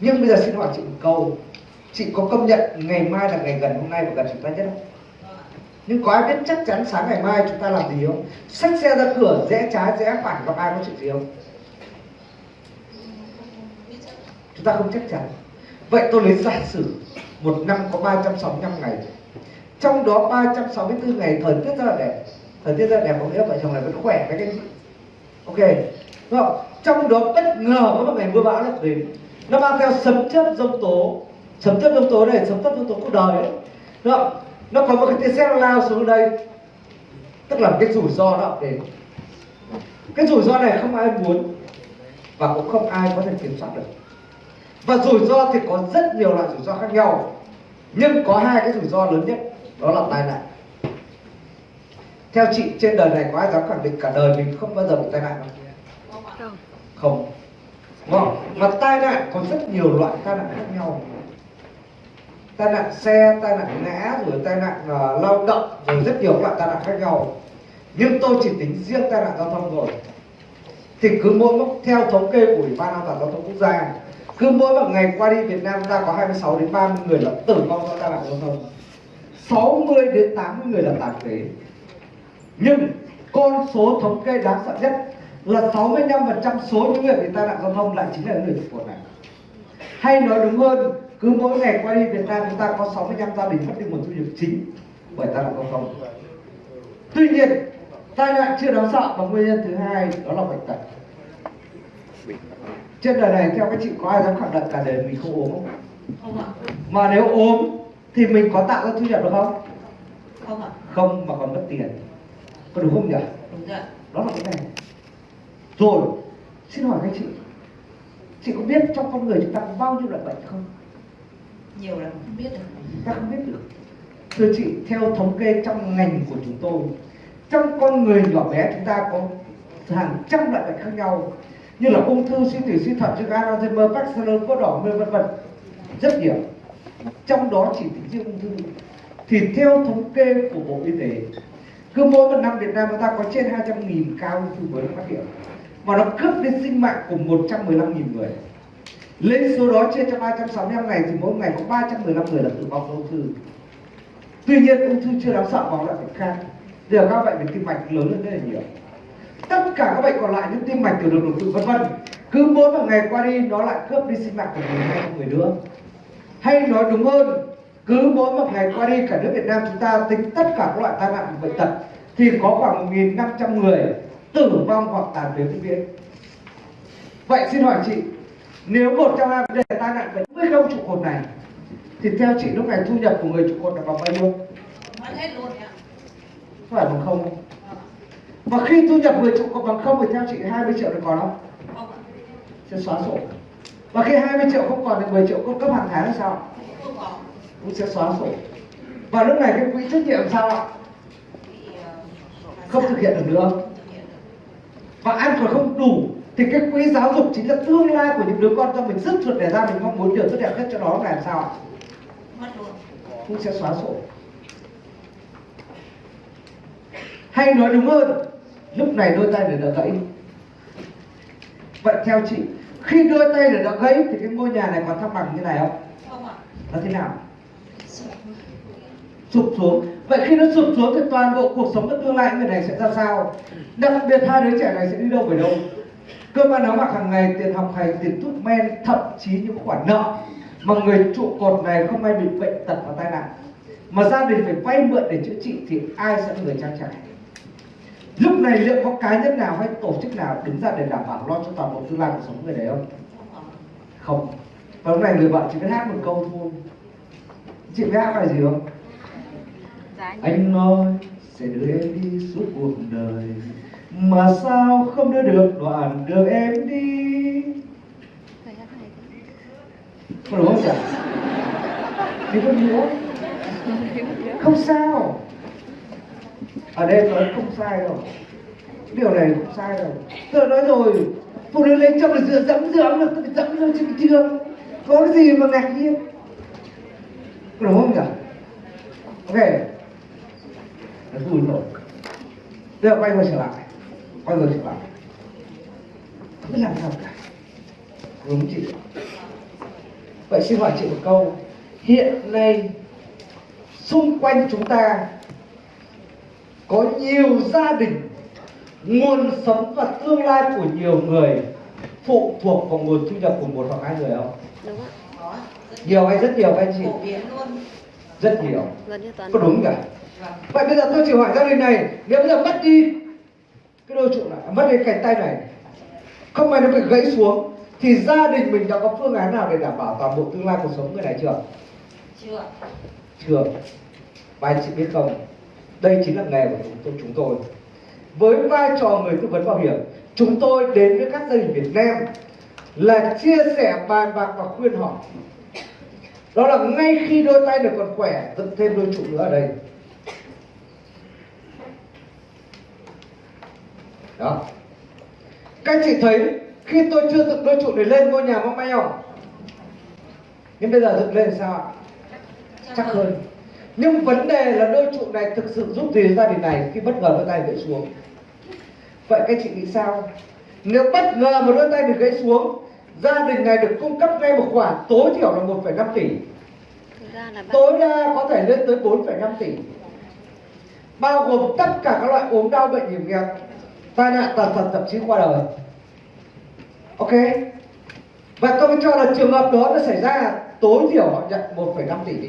Nhưng bây giờ xin hỏi chị một câu. Chị có công nhận ngày mai là ngày gần hôm nay và gần chúng ta nhất không? Nhưng có ai biết chắc chắn sáng ngày mai chúng ta làm gì không? Xách xe ra cửa, rẽ trái, rẽ phải, gặp ai có chuyện gì không? Chúng ta không chắc chắn vậy tôi lấy giả sử một năm có 365 ngày. Trong đó 364 ngày thời tiết rất là đẹp. Thời tiết rất là đẹp, có nghĩa vợ chồng này vẫn khỏe với cái ok. Đúng không? Trong đó bất ngờ có một ngày mưa bão lại đến. Nó mang theo sấm chớp giông tố. Sấm chớp giông tố này, sấm chớp giông tố cuộc đời ấy. Đúng không? Nó có một cái tia sét lao xuống đây. Tức là cái rủi ro nó đến. Cái rủi ro này không ai muốn và cũng không ai có thể kiểm soát được và rủi ro thì có rất nhiều loại rủi ro khác nhau. Nhưng có hai cái rủi ro lớn nhất đó là tai nạn. Theo chị trên đời này có ai dám khẳng định cả đời mình không bao giờ bị tai nạn không? Không. không đúng không? Mà tai nạn có rất nhiều loại tai nạn khác nhau. Tai nạn xe tai nạn ngã rồi tai nạn uh, lao động rồi rất nhiều loại tai nạn khác nhau. Nhưng tôi chỉ tính riêng tai nạn giao thông rồi thì cứ mỗi lúc theo thống kê của ủy ban an toàn giao thông quốc gia cứ mỗi một ngày qua đi, Việt Nam ta có 26 đến 30 người là tử vong do tai nạn giao thông. 60 đến 80 người là tàn phế. Nhưng con số thống kê đáng sợ nhất là 65% số những người bị tai nạn giao thông lại chính là những người trụ cột này hay nói đúng hơn, cứ mỗi ngày qua đi, Việt Nam chúng ta có 65 gia đình mất đi nguồn thu nhập chính bởi tai nạn giao thông. Tuy nhiên, tai nạn chưa đáng sợ, và nguyên nhân thứ hai đó là bệnh tật trên đời này theo các chị có ai dám khẳng định cả đời mình không ốm không? Không ạ. Mà nếu ốm thì mình có tạo ra thu nhập được không? Không ạ. Không mà còn mất tiền. Có đúng không nhỉ? Đúng rồi đó là cái này. Rồi xin hỏi các chị. Chị có biết trong con người chúng ta có bao nhiêu loại bệnh không? Nhiều là không biết được ta không biết được. Thưa chị theo thống kê trong ngành của chúng tôi trong con người nhỏ bé chúng ta có hàng trăm loại bệnh khác nhau như là ung thư, suy tủy suy thận, suy gan, alzheimer, parkinson, có đỏ vân vân vân. Rất nhiều. Trong đó chỉ tính riêng ung thư. Thì theo thống kê của bộ y tế, cứ mỗi một năm Việt Nam chúng ta có trên 200.000 ca ung thư mới phát hiện. Và nó cướp đi sinh mạng của 115.000 người. Lên số đó chia cho 365 ngày thì mỗi ngày có 315 người là tử vong do ung thư. Tuy nhiên ung thư chưa đáng sợ bằng loại bệnh khác giờ các bệnh về tim mạch lớn hơn rất là nhiều tất cả các bệnh còn lại như tim mạch tiểu đường đột quỵ vân vân. Cứ mỗi một ngày qua đi nó lại cướp đi sinh mạng của người hai người nữa. Hay nói đúng hơn cứ mỗi một ngày qua đi cả nước Việt Nam chúng ta tính tất cả các loại tai nạn bệnh tật thì có khoảng 1.500 người tử vong hoặc tàn phế vĩnh viễn. Vậy xin hỏi chị nếu một trong hai vấn đề tai nạn bệnh với không trụ cột này thì theo chị lúc này thu nhập của người trụ cột là bằng bao nhiêu? Mất hết luôn ạ phải bằng không và khi thu nhập người trụ cột bằng không thì theo chị 20 triệu được còn không? Sẽ xóa sổ. Và khi 20 triệu không còn thì 10 triệu cung cấp hàng tháng là sao? Cũng sẽ xóa sổ. Và lúc này cái quỹ trách nhiệm sao ạ? Không thực hiện được nữa. Và ăn còn không đủ thì cái quỹ giáo dục chính là tương lai của những đứa con cho mình rất ruột để ra, mình mong muốn điều tốt đẹp nhất cho nó là làm sao ạ? Cũng sẽ xóa sổ. Hay nói đúng hơn lúc này đôi tay để đỡ gãy. Vậy theo chị khi đôi tay để đỡ gãy thì cái ngôi nhà này còn thăng bằng như này không? Không ạ. Nó thế nào? Sụp xuống. Vậy khi nó sụp xuống thì toàn bộ cuộc sống của tương lai người này sẽ ra sao? Đặc biệt hai đứa trẻ này sẽ đi đâu về đâu? Cơm ăn áo mặc hàng ngày tiền học hành tiền thuốc men thậm chí những khoản nợ mà người trụ cột này không may bị bệnh tật và tai nạn. Mà gia đình phải vay mượn để chữa trị thì ai sẽ là người trang trải lúc này liệu có cá nhân nào hay tổ chức nào đứng ra để đảm bảo lo cho toàn bộ tương lai cuộc sống người đấy không? Không. Và lúc này người vợ chỉ biết hát một câu thôi. Chị biết hát bài gì không? Anh nói sẽ đưa em đi suốt cuộc đời, mà sao không đưa được đoạn đường em đi? Phải hát này đúng không chị thì không? Nhớ không sao ở đây nói không sai đâu. Điều này không sai đâu. Tôi nói rồi. Phụ nữ lấy chồng là dựa dẫm dẫm là tôi dẫm lên trên cái trường có cái gì mà ngạc nhiên? Đúng không nhỉ? Ok. Nó vui rồi bây giờ quay quay trở lại. Quay ngược trở lại. Không biết làm sao cả. Đúng chị? Vậy xin hỏi chị một câu. Hiện nay, xung quanh chúng ta có nhiều gia đình nguồn sống và tương lai của nhiều người phụ thuộc vào nguồn thu nhập của một hoặc hai người không? Đúng ạ. Nhiều hay rất nhiều các anh chị? Phổ biến luôn. Rất nhiều. Có đúng cả. Vâng. Vậy bây giờ tôi chỉ hỏi gia đình này nếu bây giờ mất đi cái đôi trụ này mất đi cánh tay này không may nó bị gãy xuống thì gia đình mình đã có phương án nào để đảm bảo toàn bộ tương lai cuộc sống người này chưa? Chưa. Chưa. Và anh chị biết không đây chính là nghề của chúng tôi, chúng tôi. Với vai trò người tư vấn bảo hiểm chúng tôi đến với các gia đình Việt Nam là chia sẻ bàn bạc và khuyên họ. Đó là ngay khi đôi tay được còn khỏe dựng thêm đôi trụ nữa ở đây. Đó. Các chị thấy khi tôi chưa dựng đôi trụ để lên ngôi nhà mong may không? Nhưng bây giờ dựng lên sao ạ? Chắc hơn nhưng vấn đề là đôi trụ này thực sự giúp gì gia đình này khi bất ngờ đôi tay gãy xuống? Vậy các chị nghĩ sao? Nếu bất ngờ một đôi tay được gãy xuống gia đình này được cung cấp ngay một khoản tối thiểu là 1,5 tỷ ra là tối đa có thể lên tới 4,5 tỷ. Bao gồm tất cả các loại ốm đau bệnh hiểm nghèo tai nạn tàn tật thậm chí qua đời. Ok? Và tôi cho là trường hợp đó nó xảy ra tối thiểu họ nhận 1,5 tỷ đi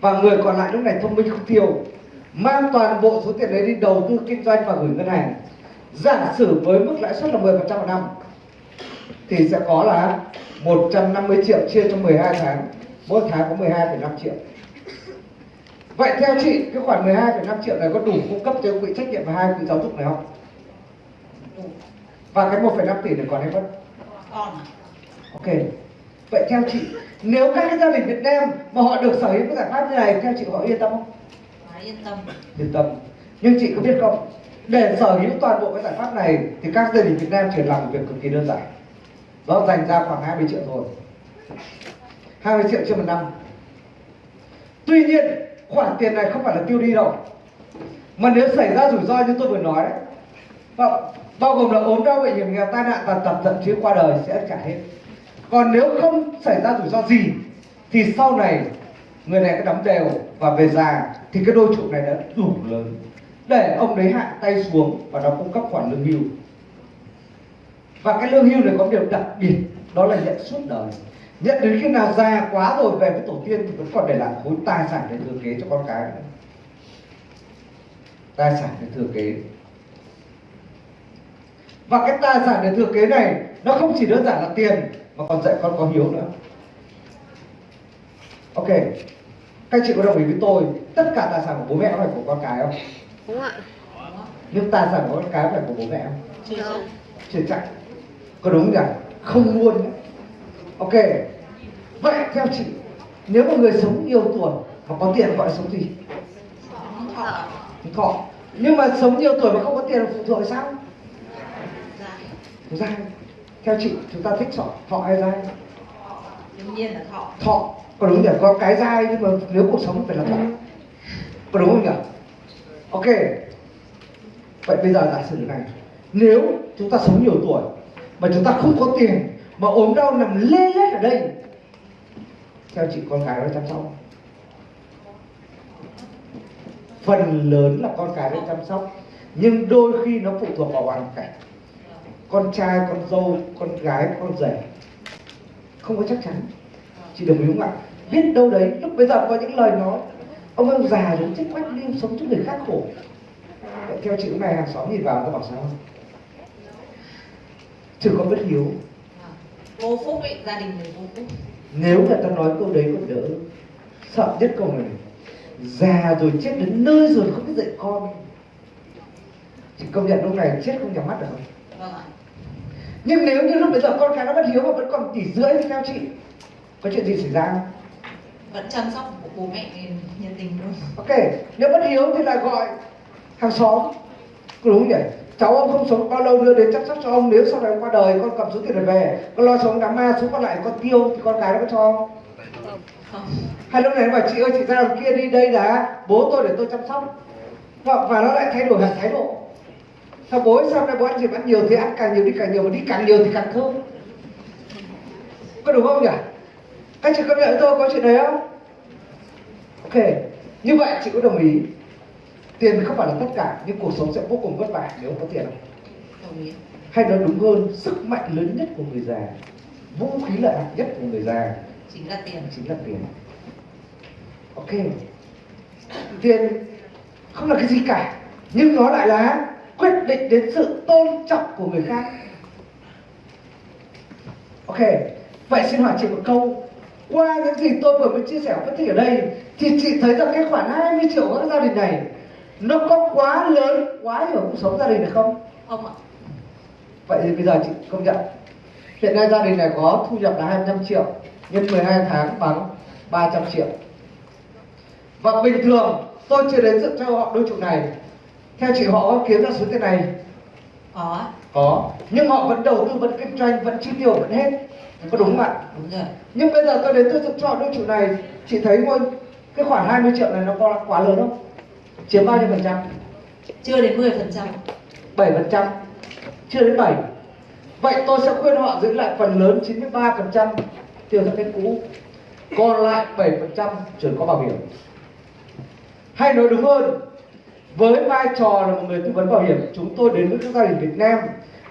và người còn lại lúc này thông minh không tiêu mang toàn bộ số tiền đấy đi đầu tư kinh doanh và gửi ngân hàng. Giả sử với mức lãi suất là 10% một năm thì sẽ có là 150 triệu chia cho 12 tháng. Mỗi tháng có 12,5 triệu. Vậy theo chị cái khoản 12,5 triệu này có đủ cung cấp cho quỹ trách nhiệm và hai quỹ giáo dục này không? Và cái 1,5 tỷ này còn hay mất? Còn. Ok. Vậy theo chị nếu các cái gia đình Việt Nam mà họ được sở hữu cái giải pháp như này theo chị họ yên tâm không? Quá yên tâm. Yên tâm. Nhưng chị có biết không? Để sở hữu toàn bộ cái giải pháp này thì các gia đình Việt Nam chỉ làm một việc cực kỳ đơn giản. Đó dành ra khoảng 20 triệu thôi. 20 triệu trên một năm. Tuy nhiên khoản tiền này không phải là tiêu đi đâu. Mà nếu xảy ra rủi ro như tôi vừa nói đấy bao gồm là ốm đau bệnh hiểm nghèo tai nạn tàn tật thậm chí qua đời sẽ trả hết còn nếu không xảy ra rủi ro gì, thì sau này người này cứ đóng đều và về già thì cái đôi trụ này đã đủ lớn. Để ông đấy hạ tay xuống và nó cung cấp khoản lương hưu. Và cái lương hưu này có điều đặc biệt, đó là nhận suốt đời. Nhận đến khi nào già quá rồi về với tổ tiên thì vẫn còn để lại khối tài sản để thừa kế cho con cái nữa. tài sản để thừa kế. Và cái tài sản để thừa kế này, nó không chỉ đơn giản là tiền mà còn dạy con có hiếu nữa. Ok các chị có đồng ý với tôi tất cả tài sản của bố mẹ phải của con cái không? Đúng ạ. Nhưng tài sản của con cái phải của bố mẹ không? Chưa chắc. Không. chưa chắc. Có đúng nhỉ? Không luôn ok. Vậy theo chị nếu một người sống nhiều tuổi mà có tiền gọi là sống gì? Sống thọ. Thọ. Nhưng mà sống nhiều tuổi mà không có tiền là phụ thuộc sao? Dài dai theo chị chúng ta thích thọ thọ hay dai? Đương nhiên là thọ. Thọ có đúng nhỉ? Có cái dai nhưng mà nếu cuộc sống phải là thọ. Có đúng không nhỉ? Ok. Vậy bây giờ giả sử này. Nếu chúng ta sống nhiều tuổi mà chúng ta không có tiền mà ốm đau nằm lê lết ở đây theo chị con cái nó chăm sóc phần lớn là con cái nó chăm sóc nhưng đôi khi nó phụ thuộc vào hoàn cảnh con trai con dâu con gái con rể. Không có chắc chắn. Chị đồng ý không ạ? Biết đâu đấy lúc bây giờ có những lời nói ông ông già rồi chết quách đi sống cho người khác khổ. Vậy theo cái này hàng xóm nhìn vào có bảo sao chứ có bất hiếu vô phúc ấy gia đình người vô phúc. Nếu người ta nói câu đấy còn đỡ sợ nhất câu này. Già rồi chết đến nơi rồi không biết dạy con. Chị công nhận lúc này chết không nhắm mắt được không? Vâng ạ nhưng nếu như lúc bây giờ con cái nó bất hiếu mà vẫn còn tỷ rưỡi thì theo chị có chuyện gì xảy ra không? Vẫn chăm sóc của bố mẹ nhiệt tình luôn ok nếu bất hiếu thì lại gọi hàng xóm. Đúng không nhỉ? Cháu ông không sống bao lâu nữa đến chăm sóc cho ông nếu sau này ông qua đời con cầm số tiền này về. Con lo sống đám ma số còn lại con tiêu thì con cái nó có cho không? Không. Hay lúc này nó bảo chị ơi chị ra đằng kia đi đây là bố tôi để tôi chăm sóc. Và, và nó lại thay đổi hẳn thái độ sao bố sao này bố ăn gì ăn nhiều thì ăn càng nhiều đi càng nhiều mà đi càng nhiều thì càng thơm? Có đúng không nhỉ? Các chị có nhận tôi có chuyện đấy không? Ok như vậy chị có đồng ý. Tiền không phải là tất cả nhưng cuộc sống sẽ vô cùng vất vả nếu có tiền. Không hay nói đúng hơn sức mạnh lớn nhất của người già vũ khí lợi hại nhất của người già chính là tiền. chính là tiền. Ok. Tiền không là cái gì cả nhưng nó lại là quyết định đến sự tôn trọng của người khác. Ok vậy xin hỏi chị một câu. Qua những gì tôi vừa mới chia sẻ phân tích ở đây thì chị thấy rằng cái khoản 20 triệu của gia đình này nó có quá lớn quá hưởng cuộc sống gia đình này không? Không ạ. Vậy thì bây giờ chị công nhận. Hiện nay gia đình này có thu nhập là 25 triệu nhân 12 tháng bằng 300 triệu. Và bình thường tôi chưa đến dựng cho họ đôi chục này theo chị họ có kiếm ra số tiền này. Có. Có. Nhưng họ vẫn đầu tư vẫn kinh doanh vẫn chi tiêu vẫn hết. Có đúng không ạ? Đúng rồi. Nhưng bây giờ tôi đến tôi dựng cho đôi chục này. Chị thấy ngôi cái khoản 20 triệu này nó có quá lớn không? Chiếm bao nhiêu phần trăm? Chưa đến 10 phần trăm. 7 phần trăm. Chưa đến 7 vậy tôi sẽ khuyên họ giữ lại phần lớn 93 phần trăm tiêu theo kết cũ. Còn lại 7 phần trăm chuyển qua bảo hiểm. Hay nói đúng hơn với vai trò là một người tư vấn bảo hiểm, chúng tôi đến với các gia đình Việt Nam.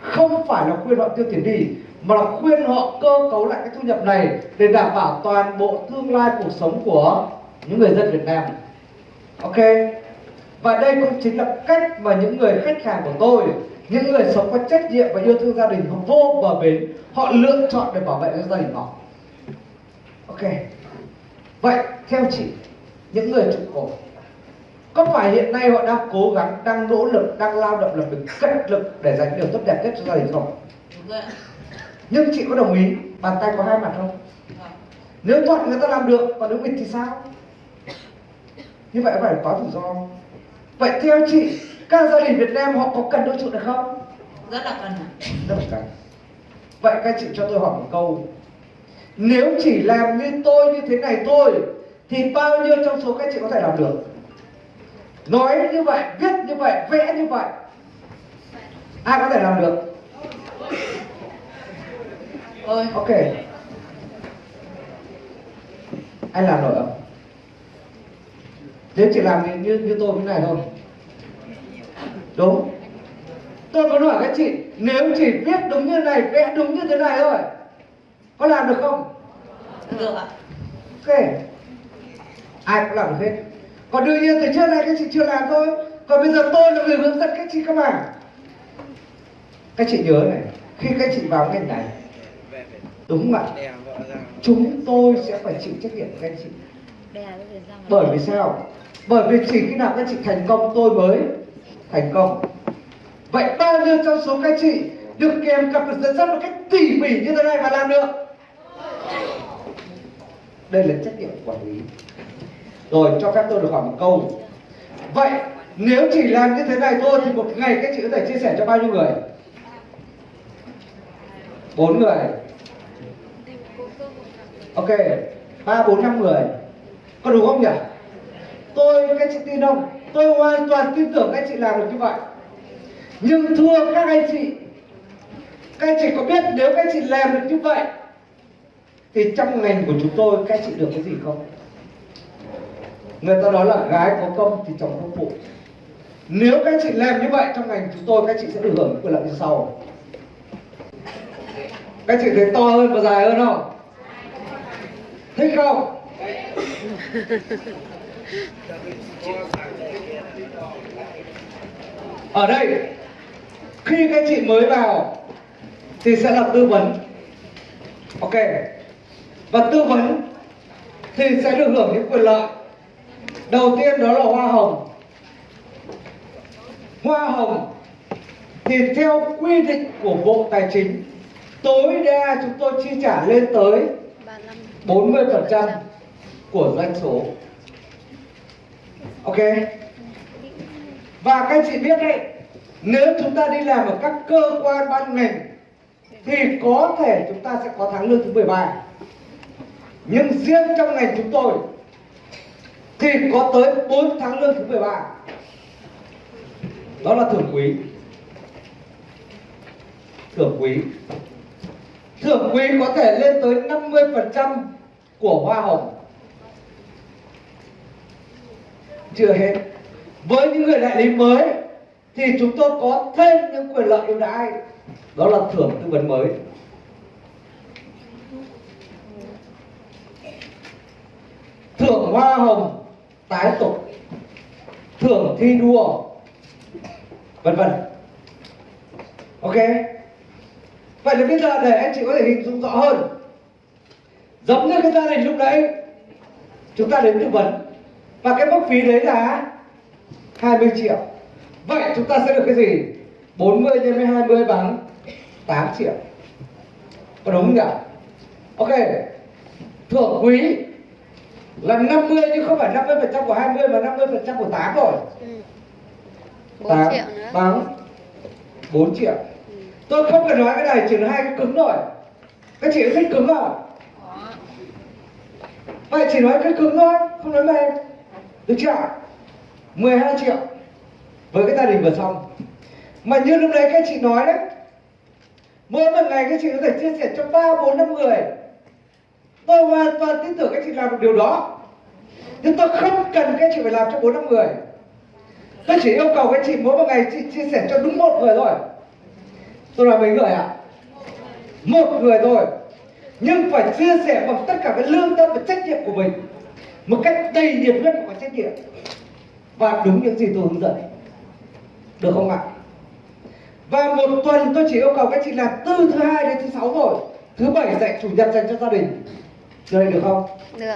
Không phải là khuyên họ tiêu tiền đi, mà là khuyên họ cơ cấu lại cái thu nhập này để đảm bảo toàn bộ tương lai cuộc sống của những người dân Việt Nam. Ok? Và đây cũng chính là cách mà những người khách hàng của tôi, những người sống có trách nhiệm và yêu thương gia đình, họ vô bờ bến, họ lựa chọn để bảo vệ cho gia đình họ. Ok. Vậy, theo chị, những người trụ cột có phải hiện nay họ đang cố gắng đang nỗ lực đang lao động làm việc cật lực để dành điều tốt đẹp nhất cho gia đình không? Nhưng chị có đồng ý bàn tay có hai mặt không? Vâng. nếu thuận người ta làm được còn nếu nghịch thì sao? Như vậy phải có rủi ro vậy theo chị các gia đình Việt Nam họ có cần đôi trụ được không? Rất là cần rất là cần. Vậy các chị cho tôi hỏi một câu. Nếu chỉ làm như tôi như thế này thôi thì bao nhiêu trong số các chị có thể làm được nói như vậy viết như vậy vẽ như vậy. Ai có thể làm được? Ôi. Ok. Anh làm nổi không? Nếu chỉ làm như, như, như tôi như này thôi. Đúng. Tôi muốn hỏi các chị nếu chỉ viết đúng như này vẽ đúng như thế này thôi có làm được không? Được ạ. Ok. Ai cũng làm được hết còn đương nhiên từ trước nay các chị chưa làm thôi. Còn bây giờ tôi là người hướng dẫn các chị các bạn các chị nhớ này, khi các chị vào ngành này, đúng không ạ? Chúng tôi sẽ phải chịu trách nhiệm các chị. Bởi vì sao? Bởi vì chỉ khi nào các chị thành công, tôi mới thành công. Vậy bao nhiêu trong số các chị được kèm cặp được dẫn dắt một cách tỉ mỉ như thế này mà làm được? Đây là trách nhiệm quản lý rồi, cho phép tôi được hỏi một câu. Vậy, nếu chỉ làm như thế này thôi thì một ngày các chị có thể chia sẻ cho bao nhiêu người? Bốn người. Ok, ba, bốn, năm người. Có đúng không nhỉ? Tôi các chị tin không? Tôi hoàn toàn tin tưởng các chị làm được như vậy. Nhưng thưa các anh chị, các anh chị có biết nếu các chị làm được như vậy, thì trong ngành của chúng tôi các chị được cái gì không? Người ta nói là gái có công thì chồng có phụ. Nếu các chị làm như vậy trong ngành chúng tôi, các chị sẽ được hưởng quyền lợi như sau. Các chị thấy to hơn và dài hơn không? Thích không? Ở đây, khi các chị mới vào thì sẽ là tư vấn. Ok. Và tư vấn thì sẽ được hưởng những quyền lợi đầu tiên đó là hoa hồng. Hoa hồng thì theo quy định của bộ tài chính, tối đa chúng tôi chi trả lên tới 35 40% của doanh số. Ok? Và các chị biết đấy, nếu chúng ta đi làm ở các cơ quan ban ngành, thì có thể chúng ta sẽ có tháng lương thứ 13 nhưng riêng trong ngành chúng tôi thì có tới 4 tháng lương thứ 13 đó là thưởng quý. Thưởng quý. Thưởng quý có thể lên tới 50% của hoa hồng. Chưa hết. Với những người đại lý mới, thì chúng tôi có thêm những quyền lợi ưu đãi. Đó là thưởng tư vấn mới. Thưởng hoa hồng tái tục. Thưởng thi đua. Vân vân. Ok. Vậy thì bây giờ để anh chị có thể hình dung rõ hơn. Giống như cái gia đình lúc đấy chúng ta đến tư vấn. Và cái mức phí đấy là 20 triệu. Vậy chúng ta sẽ được cái gì? 40 nhân với 20 bằng 8 triệu. Có đúng không nhỉ? Ok. Thưởng quý là 50 chứ không phải 50 phần trăm của 20 mà 50 phần trăm của 8 rồi. Ừ. 4 8 triệu nữa. bằng 4 triệu. Ừ. tôi không cần nói cái này chỉ là hai cái cứng rồi các chị thích cứng không? Vậy chỉ nói cái cứng thôi không nói mềm. Được chưa? 12 triệu. Với cái gia đình vừa xong. Mà như lúc đấy các chị nói đấy mỗi một ngày các chị có thể chia sẻ cho ba bốn năm người tôi hoàn toàn tin tưởng các chị làm được điều đó. Nhưng tôi không cần các chị phải làm cho bốn năm người. Tôi chỉ yêu cầu các chị mỗi một ngày chị chia sẻ cho đúng một người thôi. Tôi nói mấy người ạ? Một người thôi. Nhưng phải chia sẻ bằng tất cả cái lương tâm và trách nhiệm của mình. Một cách đầy nhiệt huyết và trách nhiệm. Và đúng những gì tôi hướng dẫn. Được không ạ? Và một tuần tôi chỉ yêu cầu các chị làm từ thứ hai đến thứ sáu rồi thứ bảy dạy chủ nhật dành cho gia đình này được không? Được.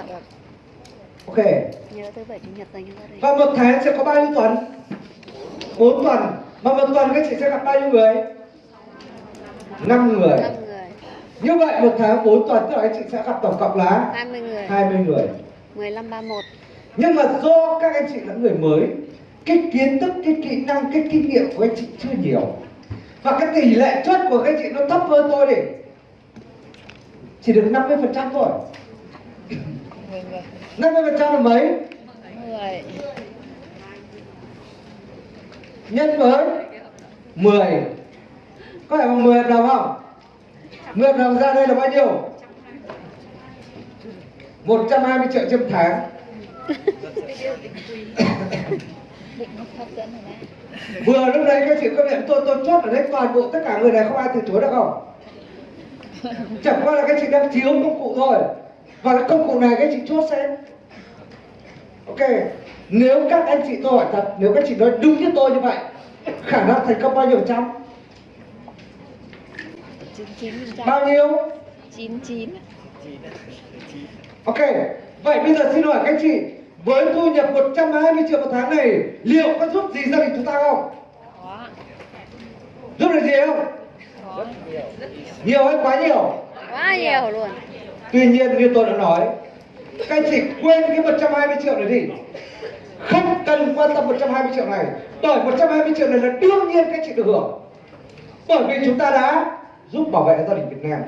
ok. Nhớ thứ bảy chủ nhật dành cho gia đình. và một tháng sẽ có bao nhiêu tuần? Bốn tuần. Mà một tuần các chị sẽ gặp bao nhiêu người? Năm người. 5 người, như vậy một tháng 4 tuần tức là các chị sẽ gặp tổng cộng là 20 người, 20 người. 15 31. nhưng mà do các anh chị là người mới cái kiến thức cái kỹ năng cái kinh nghiệm của anh chị chưa nhiều. Và cái tỷ lệ chốt của các anh chị nó thấp hơn tôi đi. Chỉ được 50 phần trăm thôi 50 phần trăm là mấy? 10. nhân với? 10 có phải bằng 10 hợp đồng không? 10 hợp đồng ra đây là bao nhiêu? 120 triệu trên tháng. Đấy. vừa lúc đấy các chị có nhận tôi tôi chốt ở đây toàn bộ tất cả người này không ai từ chối được không? Chẳng qua là các chị đang thiếu công cụ thôi và cái công cụ này các chị chốt xem. Ok nếu các anh chị tôi hỏi thật nếu các chị nói đúng như tôi như vậy khả năng thành công bao nhiêu trăm? 99%. bao nhiêu? 99. ok vậy bây giờ xin hỏi các chị với thu nhập 120 triệu một tháng này liệu có giúp gì gia đình chúng ta không? Giúp được gì không? Nhiều hay quá nhiều? Quá nhiều luôn. Tuy nhiên như tôi đã nói Các anh chị quên cái 120 triệu này đi. Không cần quan tâm 120 triệu này, Bởi 120 triệu này là đương nhiên các chị được hưởng. Bởi vì chúng ta đã giúp bảo vệ gia đình Việt Nam.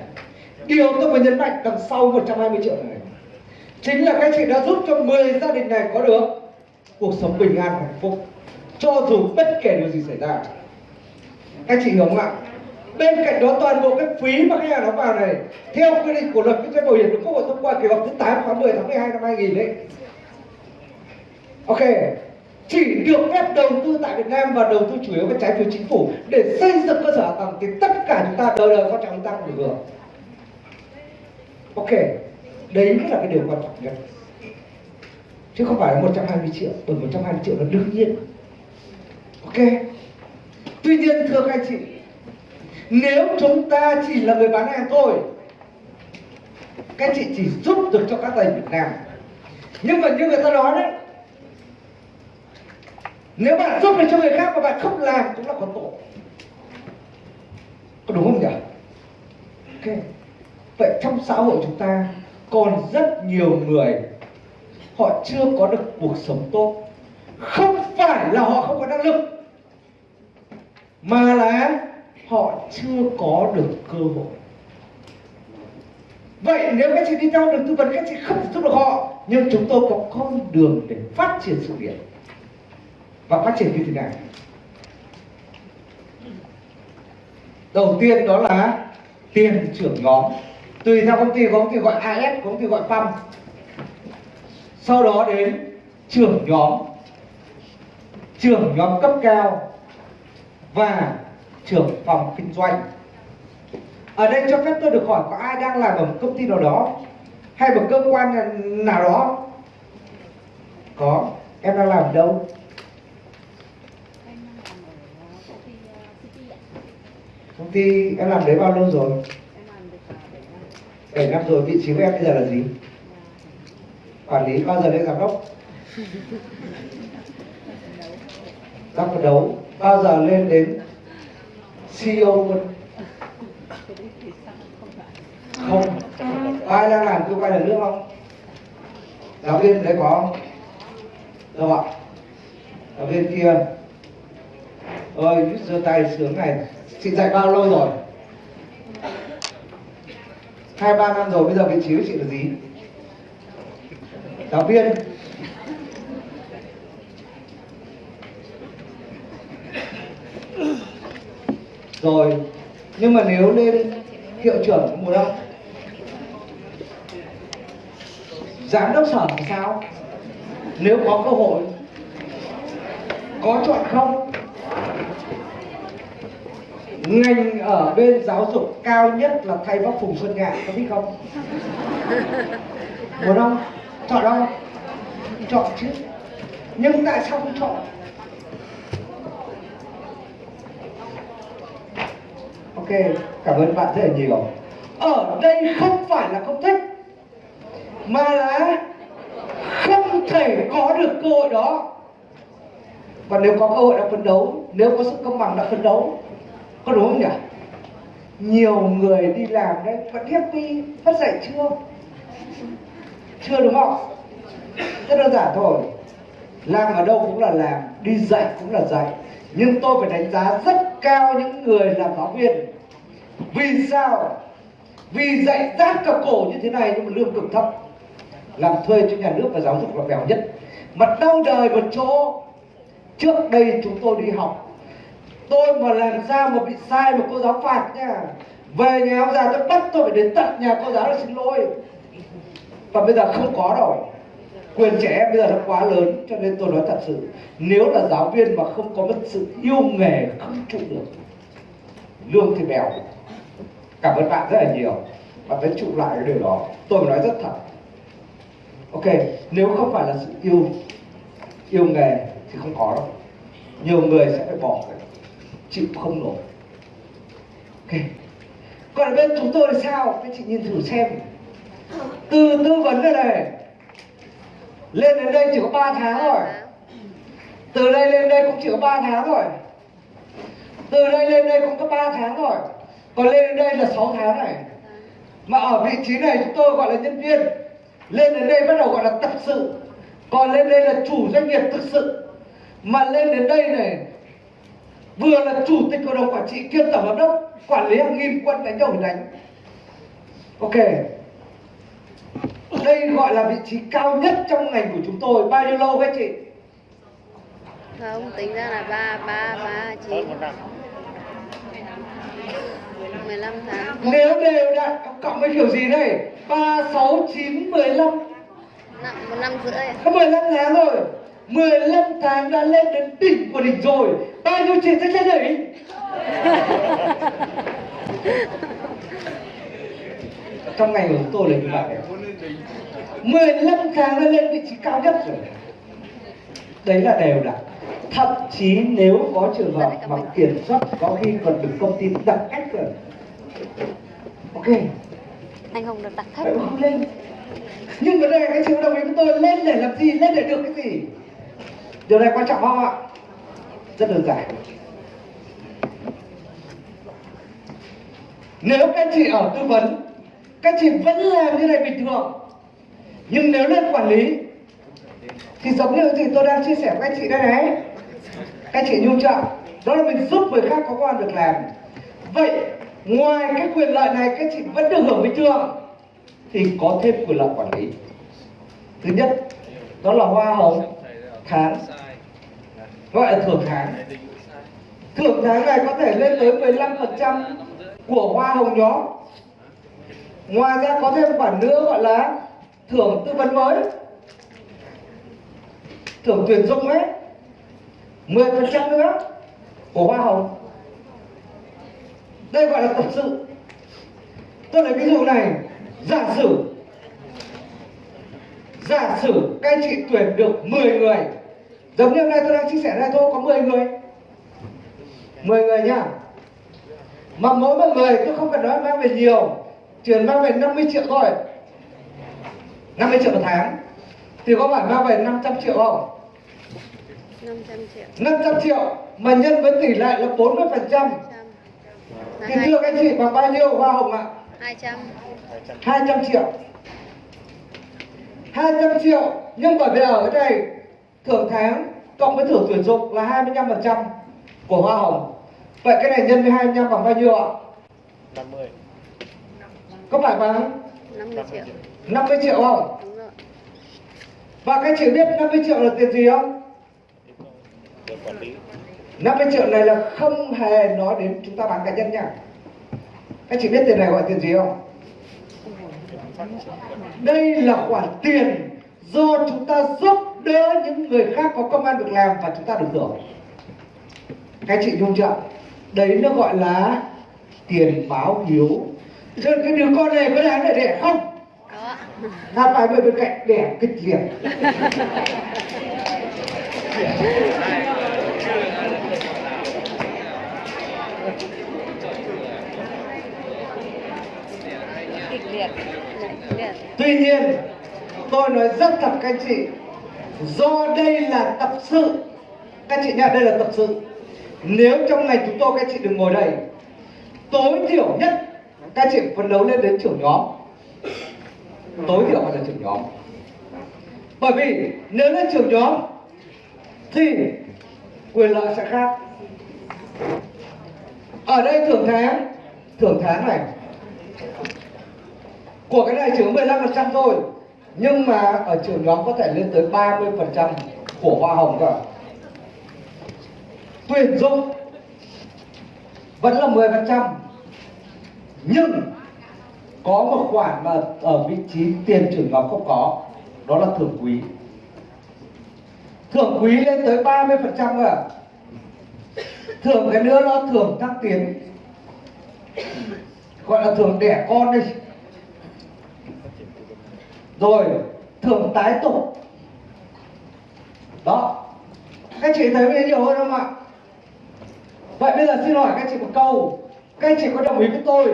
Điều tôi muốn nhấn mạnh đằng sau 120 triệu này Chính là các chị đã giúp cho 10 gia đình này có được Cuộc sống bình an, hạnh phúc, Cho dù bất kể điều gì xảy ra. Các chị hiểu không ạ? Bên cạnh đó toàn bộ cái phí mà khách hàng đóng vào này, theo quy định của luật kinh doanh bảo hiểm được quốc hội thông qua kỳ họp thứ 8 tháng 10 tháng 12 năm 2000 đấy ok, chỉ được phép đầu tư tại Việt Nam và đầu tư chủ yếu với trái phiếu chính phủ để xây dựng cơ sở hạ tầng thì tất cả chúng ta đời đời quan trọng chúng ta cũng được hưởng ok, đấy mới là cái điều quan trọng nhất. Chứ không phải là 120 triệu, bởi 120 triệu là đương nhiên. Ok, tuy nhiên thưa các anh chị nếu chúng ta chỉ là người bán hàng thôi các chị chỉ giúp được cho các thầy Việt Nam. Nhưng mà như người ta nói đấy, nếu bạn giúp được cho người khác mà bạn không làm cũng là có tội có đúng không nhỉ? Ok. Vậy trong xã hội chúng ta còn rất nhiều người, họ chưa có được cuộc sống tốt. Không phải là họ không có năng lực, mà là họ chưa có được cơ hội. Vậy nếu các chị đi theo được tư vấn, các chị không thể giúp được họ. Nhưng chúng tôi có con đường để phát triển sự nghiệp và phát triển như thế nào? Đầu tiên đó là tiền trưởng nhóm. Tùy theo công ty, có công ty gọi AS có công ty gọi PAM sau đó đến trưởng nhóm. Trưởng nhóm cấp cao và trưởng phòng kinh doanh. Ở đây cho phép tôi được hỏi có ai đang làm ở một công ty nào đó, hay một cơ quan nào đó? Có, em đang làm ở đâu? Công ty em làm đấy bao lâu rồi? 7 năm rồi, vị trí của em bây giờ là gì? Quản lý, bao giờ lên giám đốc? Đang phấn đấu, bao giờ lên đến CEO luôn. Không. Ai đang làm cơ quan nhà nước không? Giáo viên đấy có không? Đâu ạ? Giáo viên kia. Ơi giơ tay sướng này. Chị dạy bao lâu rồi? Hai, ba năm rồi, bây giờ vị trí của chị là gì? Giáo viên. Rồi, nhưng mà nếu lên hiệu trưởng mùa đông, giám đốc sở thì sao? Nếu có cơ hội, có chọn không? Ngành ở bên giáo dục cao nhất là thầy bác phùng xuân ngạn, có biết không? Muốn không chọn đâu? Chọn chứ. Nhưng tại sao không chọn? Ok, cảm ơn bạn rất là nhiều. Ở đây không phải là không thích, mà là không thể có được cơ hội đó. Và nếu có cơ hội đã phấn đấu, nếu có sự công bằng đã phấn đấu, có đúng không nhỉ? Nhiều người đi làm đấy, vẫn happy, vẫn dậy chưa? Chưa đúng không? Rất đơn giản thôi. Làm ở đâu cũng là làm, đi dạy cũng là dạy. Nhưng tôi phải đánh giá rất cao những người làm giáo viên vì sao? Vì dạy rát cả cổ như thế này nhưng mà lương cực thấp. Làm thuê cho nhà nước và giáo dục là bèo nhất. Mà đau đời một chỗ. Trước đây chúng tôi đi học. Tôi mà làm sao mà bị sai mà cô giáo phạt nha. Về nhà ông già tôi bắt tôi phải đến tận nhà cô giáo để xin lỗi. Và bây giờ không có đâu quyền trẻ em bây giờ nó quá lớn cho nên tôi nói thật sự, nếu là giáo viên mà không có một sự yêu nghề, không trụ được, lương thì bèo cảm ơn bạn rất là nhiều. Và vẫn trụ lại cái điều đó. Tôi nói rất thật. Ok, nếu không phải là sự yêu yêu nghề thì không có đâu. Nhiều người sẽ phải bỏ chịu không nổi. Ok. Còn ở bên chúng tôi thì sao? Các chị nhìn thử xem. Từ tư vấn đây này. Lên đến đây chỉ có 3 tháng rồi. Từ đây lên đây cũng chỉ có 3 tháng rồi. Từ đây lên đây cũng có 3 tháng rồi còn lên đến đây là 6 tháng này. Mà ở vị trí này chúng tôi gọi là nhân viên. Lên đến đây bắt đầu gọi là tập sự. Còn lên đây là chủ doanh nghiệp thực sự. Mà lên đến đây này vừa là chủ tịch hội đồng quản trị kiêm tổng giám đốc quản lý hàng nghìn quân đánh đầu đánh. Ok. Đây gọi là vị trí cao nhất trong ngành của chúng tôi. Bao nhiêu lâu các chị? Không tính ra là ba ba ba chín hơn một năm mười lăm tháng. Nếu đều đặn cộng với kiểu gì đây? Ba sáu chín mười lăm. Năm một năm rưỡi có 15 tháng rồi. 15 tháng đã lên đến đỉnh của đỉnh rồi. Bao nhiêu chị sẽ lên [laughs] đỉnh trong ngành của chúng tôi là như vậy. 15 tháng đã lên vị trí cao nhất rồi. Đấy là đều đặn. Thậm chí nếu có trường hợp mà kiểm soát có khi còn được công ty đặt cách rồi ok. Anh không được Vậy mà không lên. Nhưng vấn đề là cái sự đồng ý của tôi lên để làm gì lên để được cái gì? Điều này quan trọng không ạ? Rất đơn giản. Nếu các chị ở tư vấn các chị vẫn làm như này bình thường. Nhưng nếu lên quản lý thì giống như gì tôi đang chia sẻ với các chị đây này. Các chị nhu trợ đó là mình giúp người khác có công an việc làm. Vậy ngoài cái quyền lợi này các chị vẫn được hưởng bình thường. Thì có thêm quyền lợi quản lý. Thứ nhất, đó là hoa hồng, tháng. Gọi là thưởng tháng. Thưởng tháng này có thể lên tới 15% của hoa hồng nhóm. Ngoài ra có thêm khoản nữa gọi là thưởng tư vấn mới. Thưởng tuyển dụng ấy. 10% nữa của hoa hồng đây gọi là tập sự. Tôi lấy ví dụ này. Giả sử giả sử các anh chị tuyển được 10 người giống như hôm nay tôi đang chia sẻ đây thôi có 10 người. 10 người nhá. Mà mỗi một người tôi không cần nói mang về nhiều cần mang về 50 triệu thôi. 50 triệu một tháng. Thì có phải mang về 500 triệu không? 500 triệu. 500 triệu mà nhân với tỷ lệ là 40 phần trăm 100 là thì hai- thưa các anh chị bằng bao nhiêu hoa hồng ạ? 200 200 triệu. 200 triệu nhưng bởi vì ở cái này thưởng tháng cộng với thưởng tuyển dụng là 25% của hoa hồng. Vậy cái này nhân với 25 bằng bao nhiêu ạ? 50 có phải bằng 50 triệu. 50 triệu không? Đúng rồi. Và các chị biết 50 triệu là tiền gì không? Được quản lý 50 triệu này là không hề nói đến chúng ta bán cá nhân nha. Các chị biết tiền này gọi tiền gì không? Đây là khoản tiền do chúng ta giúp đỡ những người khác có công an việc làm và chúng ta được hưởng. Các chị nhung chưa đấy nó gọi là tiền báo hiếu nên cái đứa con này có đáng để đẻ không? Là phải bên cạnh đẻ kịch liệt [laughs] kịch liệt kịch liệt Tuy nhiên, tôi nói rất thật các anh chị, do đây là tập sự, các chị nhá đây là tập sự. Nếu trong ngày chúng tôi các chị đừng ngồi đây, tối thiểu nhất các chị phấn đấu lên đến trưởng nhóm. Tối thiểu phải là trưởng nhóm. Bởi vì nếu lên trưởng nhóm thì quyền lợi sẽ khác. Ở đây thưởng tháng, thưởng tháng này của cái này chỉ có 15% thôi. Nhưng mà ở trường nhóm có thể lên tới 30% của hoa hồng cả. Tuyển dụng vẫn là 10% nhưng có một khoản mà ở vị trí tiền trưởng nhóm không có, đó là thưởng quý. Thưởng quý lên tới 30% rồi thưởng cái nữa nó thưởng thăng tiến. Gọi là thưởng đẻ con đi rồi thưởng tái tổ. Đó. Các chị thấy cái nhiều hơn không ạ? Vậy bây giờ xin hỏi các chị một câu. Các chị có đồng ý với tôi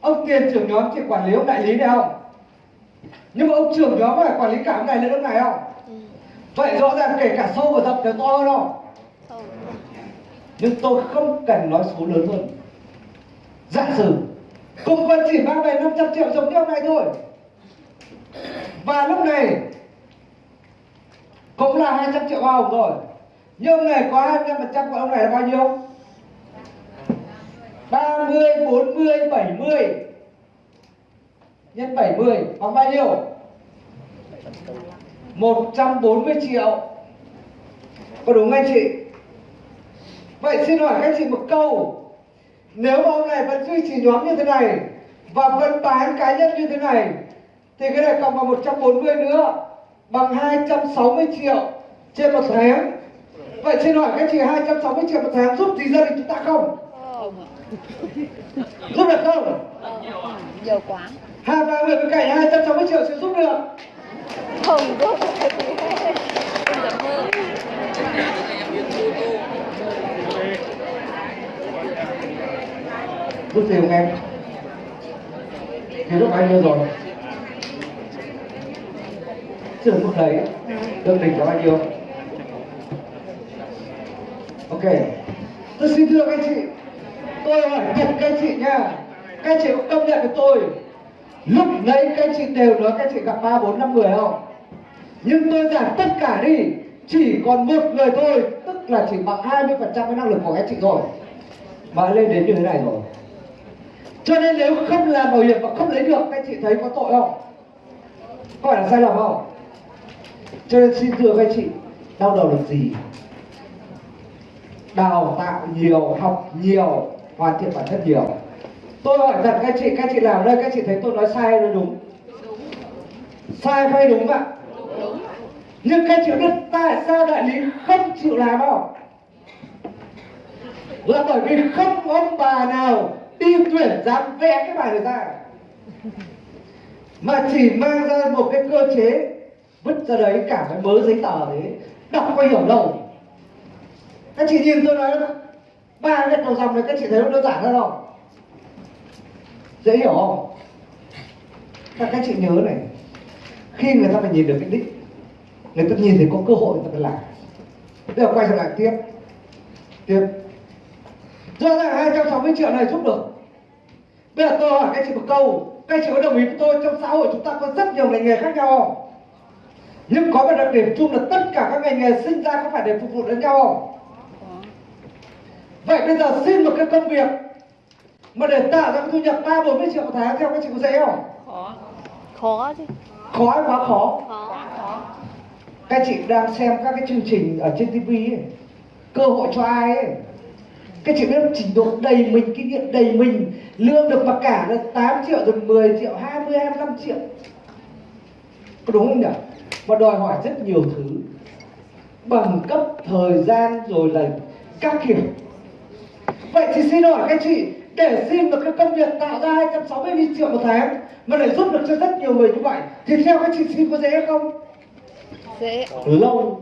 ông tiền trưởng nhóm chỉ quản lý ông đại lý này không? Nhưng mà ông trưởng nhóm phải quản lý cả ông này lên ông này không? Ừ. vậy rõ ràng kể cả sâu và rộng đều to hơn không? Nhưng tôi không cần nói số lớn hơn. Giả sử cùng vẫn chỉ mang về 500 triệu giống như ông này thôi và lúc này cũng là 200 triệu hoa hồng rồi. Nhưng ông này có 25 phần trăm của ông này là bao nhiêu? 30, 40, 70 nhân 70 bằng bao nhiêu? 140 triệu. Có đúng anh chị? Vậy xin hỏi các chị một câu. Nếu mà ông này vẫn duy trì nhóm như thế này Và vẫn bán cá nhân như thế này thì cái này cộng vào 140 nữa Bằng 260 triệu trên một tháng Vậy xin hỏi các chị 260 triệu một tháng giúp gì gia đình chúng ta không? Giúp được không? nhiều quá Hai ba người bên cạnh 260 triệu sẽ giúp được không giúp Giúp gì không em? Thì lúc bao nhiêu rồi? Trường mức đấy Lương đỉnh là bao nhiêu? Ok. Tôi xin thưa các chị Tôi hỏi thật các chị nha. Các chị cũng công nhận với tôi Lúc nãy các chị đều nói các chị gặp 3, 4, 5 người không? Nhưng tôi giảm tất cả đi Chỉ còn một người thôi Tức là chỉ bằng 20% cái năng lực của các chị rồi mà lên đến như thế này rồi. Cho nên nếu không làm bảo hiểm và không lấy được các chị thấy có tội không? Có phải là sai lầm không? Cho nên xin thưa các chị, đau đầu là gì? Đào tạo nhiều, học nhiều, hoàn thiện bản thân nhiều. Tôi hỏi thật các chị các chị làm đây, các chị thấy tôi nói sai hay nói đúng? Sai hay đúng ạ? Nhưng các chị biết tại sao đại lý không chịu làm không? Là bởi vì không ông bà nào đi tuyển dám vẽ cái bài này ra. Mà chỉ mang ra một cái cơ chế vứt ra đấy cả cái mớ giấy tờ đấy, đọc có hiểu đâu. Các chị nhìn tôi nói ba cái đầu dòng này các chị thấy nó đơn giản ra không dễ hiểu không? Các các chị nhớ này, khi người ta phải nhìn được cái đích, người ta nhìn thấy có cơ hội người ta phải làm. Bây giờ quay trở lại tiếp. Tiếp. Rõ ràng 260 triệu này giúp được. Bây giờ tôi hỏi các chị một câu, các chị có đồng ý với tôi trong xã hội chúng ta có rất nhiều ngành nghề khác nhau không? Nhưng có một đặc điểm chung là tất cả các ngành nghề sinh ra có phải để phục vụ lẫn nhau không? Vậy bây giờ xin một cái công việc mà để tạo ra cái thu nhập ba bốn mươi triệu một tháng theo các chị có dễ không? Khó. Chứ. Khó hay quá khó? Khó. Các chị đang xem các cái chương trình ở trên TV ấy cơ hội cho ai ấy? Các chị biết trình độ đầy mình kinh nghiệm đầy mình lương được mặc cả là 8 triệu rồi 10 triệu 20 25 triệu. Có đúng không nhỉ và đòi hỏi rất nhiều thứ. Bằng cấp thời gian rồi là các kiểu. Vậy thì xin hỏi các chị để xin một cái công việc tạo ra 260 triệu một tháng mà để giúp được cho rất nhiều người như vậy thì theo các chị xin có dễ không? Dễ. Lâu.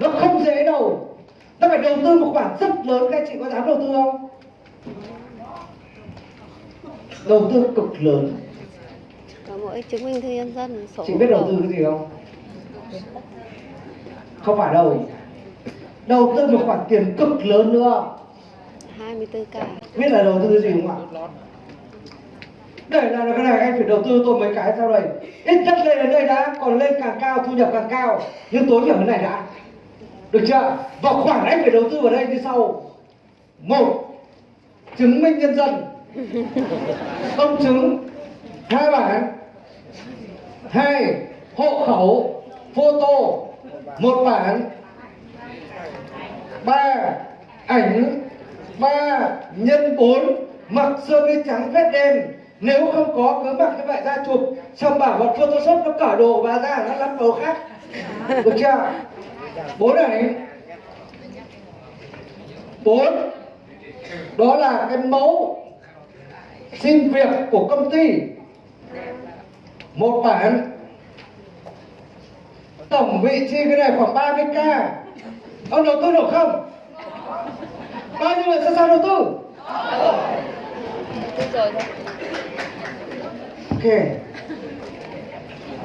Nó không dễ đâu. Nó phải đầu tư một khoản rất lớn các chị có dám đầu tư không? Đầu tư cực lớn mỗi chứng minh thư nhân dân sổ chị biết đầu tư cái gì không? Không phải đâu. Đầu tư một khoản tiền cực lớn nữa. 24k biết là đầu tư cái gì không ạ? Để được cái này anh phải đầu tư tôi mấy cái sau đây? Ít nhất lên đến đây đã còn lên càng cao thu nhập càng cao. Nhưng tối thiểu cái này đã. Được chưa? Và khoản anh phải đầu tư vào đây như sau. Một chứng minh nhân dân. Công chứng. Hai bản hai hộ khẩu, photo, một bản. Ba, ảnh. Ba, nhân bốn. Mặc sơ mi trắng vết đen. Nếu không có, cứ mặc như vậy ra chụp xong bảo bọn photoshop nó cởi đồ và ra, nó lắp đồ khác. Được chưa? Bốn ảnh. Bốn. Đó là cái mẫu xin việc của công ty một bản. Tổng vị chi cái này khoảng 30 k ông đầu tư được không? Bao nhiêu người sẵn sàng đầu tư? Ok.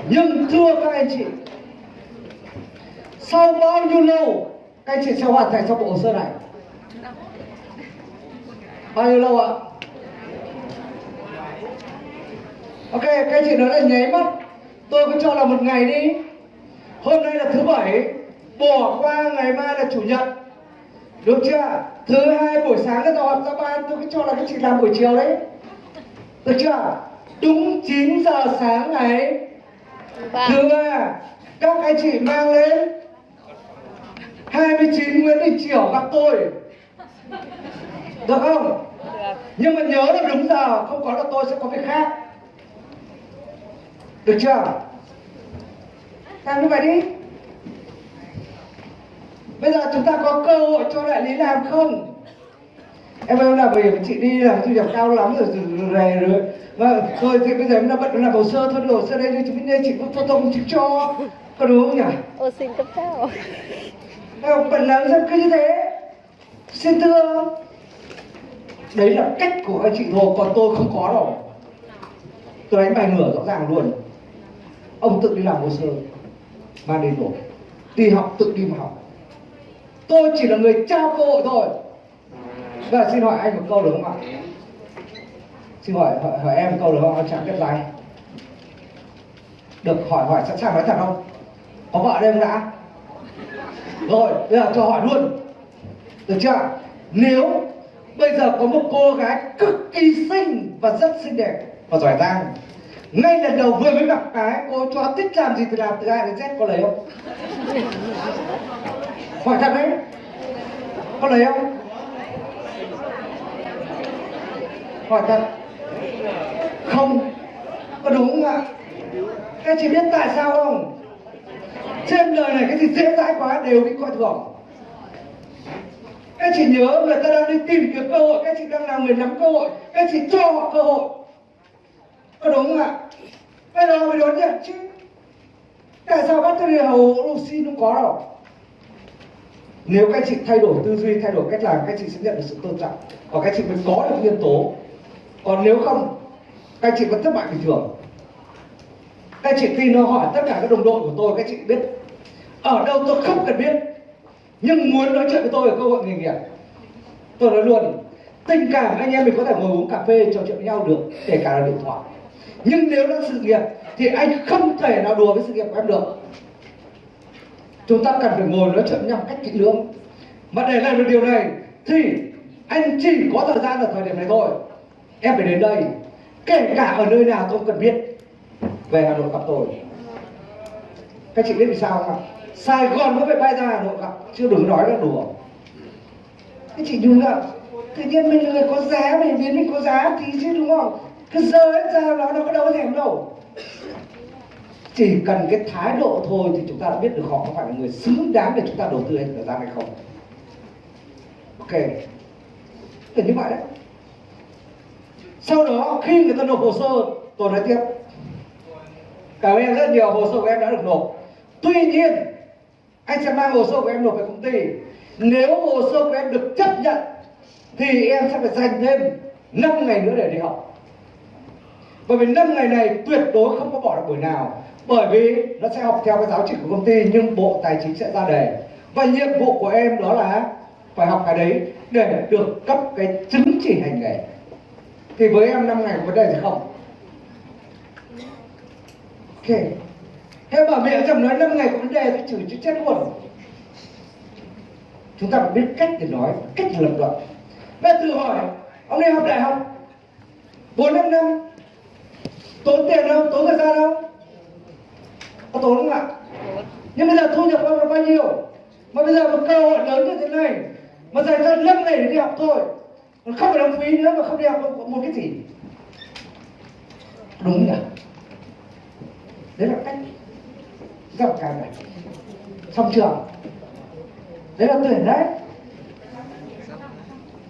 Nhưng thưa các anh chị, sau bao nhiêu lâu các anh chị sẽ hoàn thành xong bộ hồ sơ này? Bao nhiêu lâu ạ? Ok các anh chị nói là nháy mắt. Tôi cứ cho là một ngày đi. Hôm nay là thứ bảy. Bỏ qua ngày mai là chủ nhật. Được chưa? Thứ hai buổi sáng là họp ra ban. Tôi cứ cho là các chị làm buổi chiều đấy. Được chưa? Đúng 9 giờ sáng ngày ba thứ ba các anh chị mang lên 29 Nguyễn Đình Chiểu gặp tôi. Được không? Được. Nhưng mà nhớ là đúng giờ. Không có là tôi sẽ có việc khác được chưa? Làm như vậy đi. Bây giờ chúng ta có cơ hội cho đại lý làm không? Em ơi làm bởi vì chị đi làm thu nhập cao lắm rồi rồi rồi, rồi. Và thôi thì bây giờ em là bận làm hồ sơ thôi hồ sơ đây đi chị biết chị có photo không chị cho. Có đúng không nhỉ? Ô xin cấp sao em bận làm sao cứ như thế. Xin thưa. Đấy là cách của anh chị thôi còn tôi không có đâu. Tôi đánh bài ngửa rõ ràng luôn ông tự đi làm hồ sơ mang đến nộp đi học tự đi mà học. Tôi chỉ là người trao cơ hội thôi. Và xin hỏi anh một câu được không ạ? Xin hỏi hỏi, hỏi em một câu được không? Anh chẳng biết like được hỏi hỏi sẵn sàng nói thật không? Có vợ đây không đã? Rồi bây giờ cho hỏi luôn. Được chưa nếu bây giờ có một cô gái cực kỳ xinh và rất xinh đẹp và giỏi giang ngay lần đầu vừa mới gặp cái, cô cho thích làm gì thì làm từ A đến Z có lấy không? Hỏi thật đấy. Có lấy không? Hỏi thật. Không. Có đúng không ạ? Các chị biết tại sao không? Trên đời này cái gì dễ dãi quá đều bị coi thường. Các chị nhớ người ta đang đi tìm kiếm cơ hội các chị đang là người nắm cơ hội các chị cho họ cơ hội có đúng không ạ? Bây giờ mới đốn nhận chứ. Tại sao battery hầu oxy không có đâu? Nếu các chị thay đổi tư duy, thay đổi cách làm, các chị sẽ nhận được sự tôn trọng. Và các chị mới có được nhân tố. Còn nếu không, các chị vẫn thất bại bình thường. Các chị tin nó hỏi tất cả các đồng đội của tôi, các chị biết. Ở đâu tôi không cần biết, nhưng muốn nói chuyện với tôi ở cơ hội nghề nghiệp. Tôi nói luôn, tình cảm anh em mình có thể ngồi uống cà phê trò chuyện với nhau được, kể cả là điện thoại nhưng nếu là sự nghiệp, thì anh không thể nào đùa với sự nghiệp của em được. Chúng ta cần phải ngồi nói chuyện nhau cách kỹ lưỡng. Mà để làm được điều này, thì anh chỉ có thời gian ở thời điểm này thôi. Em phải đến đây, kể cả ở nơi nào tôi cần biết. Về hà nội gặp tôi. Các chị biết vì sao không ạ? Sài gòn mới phải bay ra hà nội gặp chưa đừng nói là đùa. Các chị nhung ạ, tự nhiên mình người có giá, mình biến mình có giá tí chứ, đúng không? Cứ dơ hết ra nó nó có đâu có thèm đâu. Chỉ cần cái thái độ thôi thì chúng ta đã biết được họ có phải là người xứng đáng để chúng ta đầu tư hết thời gian hay không. Ok. Thì như vậy đấy. Sau đó, khi người ta nộp hồ sơ, tôi nói tiếp. Cảm ơn em rất nhiều, hồ sơ của em đã được nộp. Tuy nhiên, anh sẽ mang hồ sơ của em nộp về công ty. Nếu hồ sơ của em được chấp nhận, thì em sẽ phải dành thêm 5 ngày nữa để đi học bởi vì năm ngày này tuyệt đối không có bỏ được buổi nào. Bởi vì nó sẽ học theo cái giáo trình của công ty, nhưng bộ tài chính sẽ ra đề. Và nhiệm vụ của em đó là phải học cái đấy để được cấp cái chứng chỉ hành nghề. Thì với em năm ngày có vấn đề gì không? Ok. Thế bảo mẹ chồng nói năm ngày có vấn đề thì chửi chứ chết luôn. Chúng ta phải biết cách để nói, cách để lập luận. Bây giờ thử hỏi, ông đi học đại học. Bốn năm năm tốn tiền không tốn thời gian không có tốn không ạ? Nhưng bây giờ thu nhập ông là bao nhiêu? Mà bây giờ một cơ hội lớn như thế này mà dành ra lớp này để đi học thôi còn không phải đóng phí nữa mà không đi học một, một cái gì. Đúng nhỉ? Đấy là cách gặp cả này. Xong trường đấy là tuyển đấy.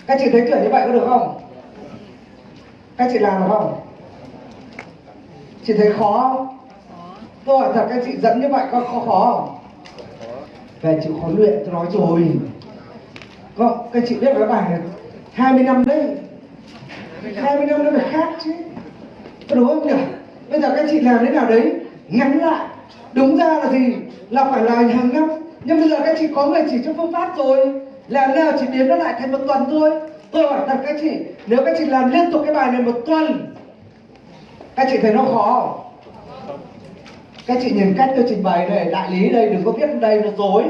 Các chị thấy tuyển như vậy có được không? Các chị làm được không? Chị thấy khó không? Tôi hỏi thật, các chị dẫn như vậy có khó khó không? Về chịu khó luyện, tôi nói rồi. Có, các chị biết cái bài này 20 năm đấy. 20 năm nó phải khác chứ. Có đúng không nhỉ? Bây giờ các chị làm thế nào đấy? Ngắn lại. Đúng ra là gì? Là phải là hàng năm. Nhưng bây giờ các chị có người chỉ cho phương pháp rồi. Làm nào chỉ biến nó lại thành một tuần thôi. Tôi hỏi thật các chị, nếu các chị làm liên tục cái bài này một tuần các chị thấy nó khó không? Các chị nhìn cách tôi trình bày này, đại lý đây, đừng có viết đây nó dối.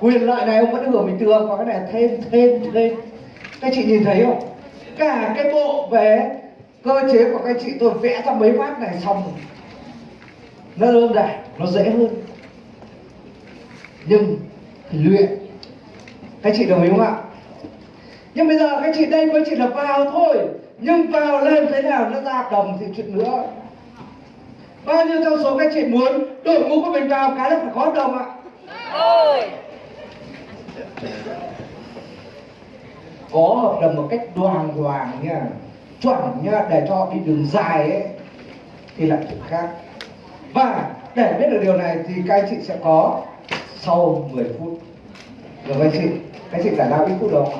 Quyền lợi này ông vẫn hưởng bình thường còn cái này thêm thêm thêm. Các chị nhìn thấy không? Cả cái bộ về cơ chế của các chị tôi vẽ ra mấy phát này xong rồi. Nó đơn giản, nó dễ hơn. Nhưng phải luyện. Các chị đồng ý không ạ? Nhưng bây giờ các chị đây mới chỉ là vào thôi nhưng vào lên thế nào nó ra hợp đồng thì chuyện nữa. Bao nhiêu trong số các chị muốn đội ngũ của mình vào cái là phải có hợp đồng ạ. Có hợp đồng một cách đoàn hoàng nha chuẩn nha để cho đi đường dài ấy thì là chuyện khác. Và để biết được điều này thì các anh chị sẽ có sau 10 phút. Được các chị các chị giải lao ít phút đâu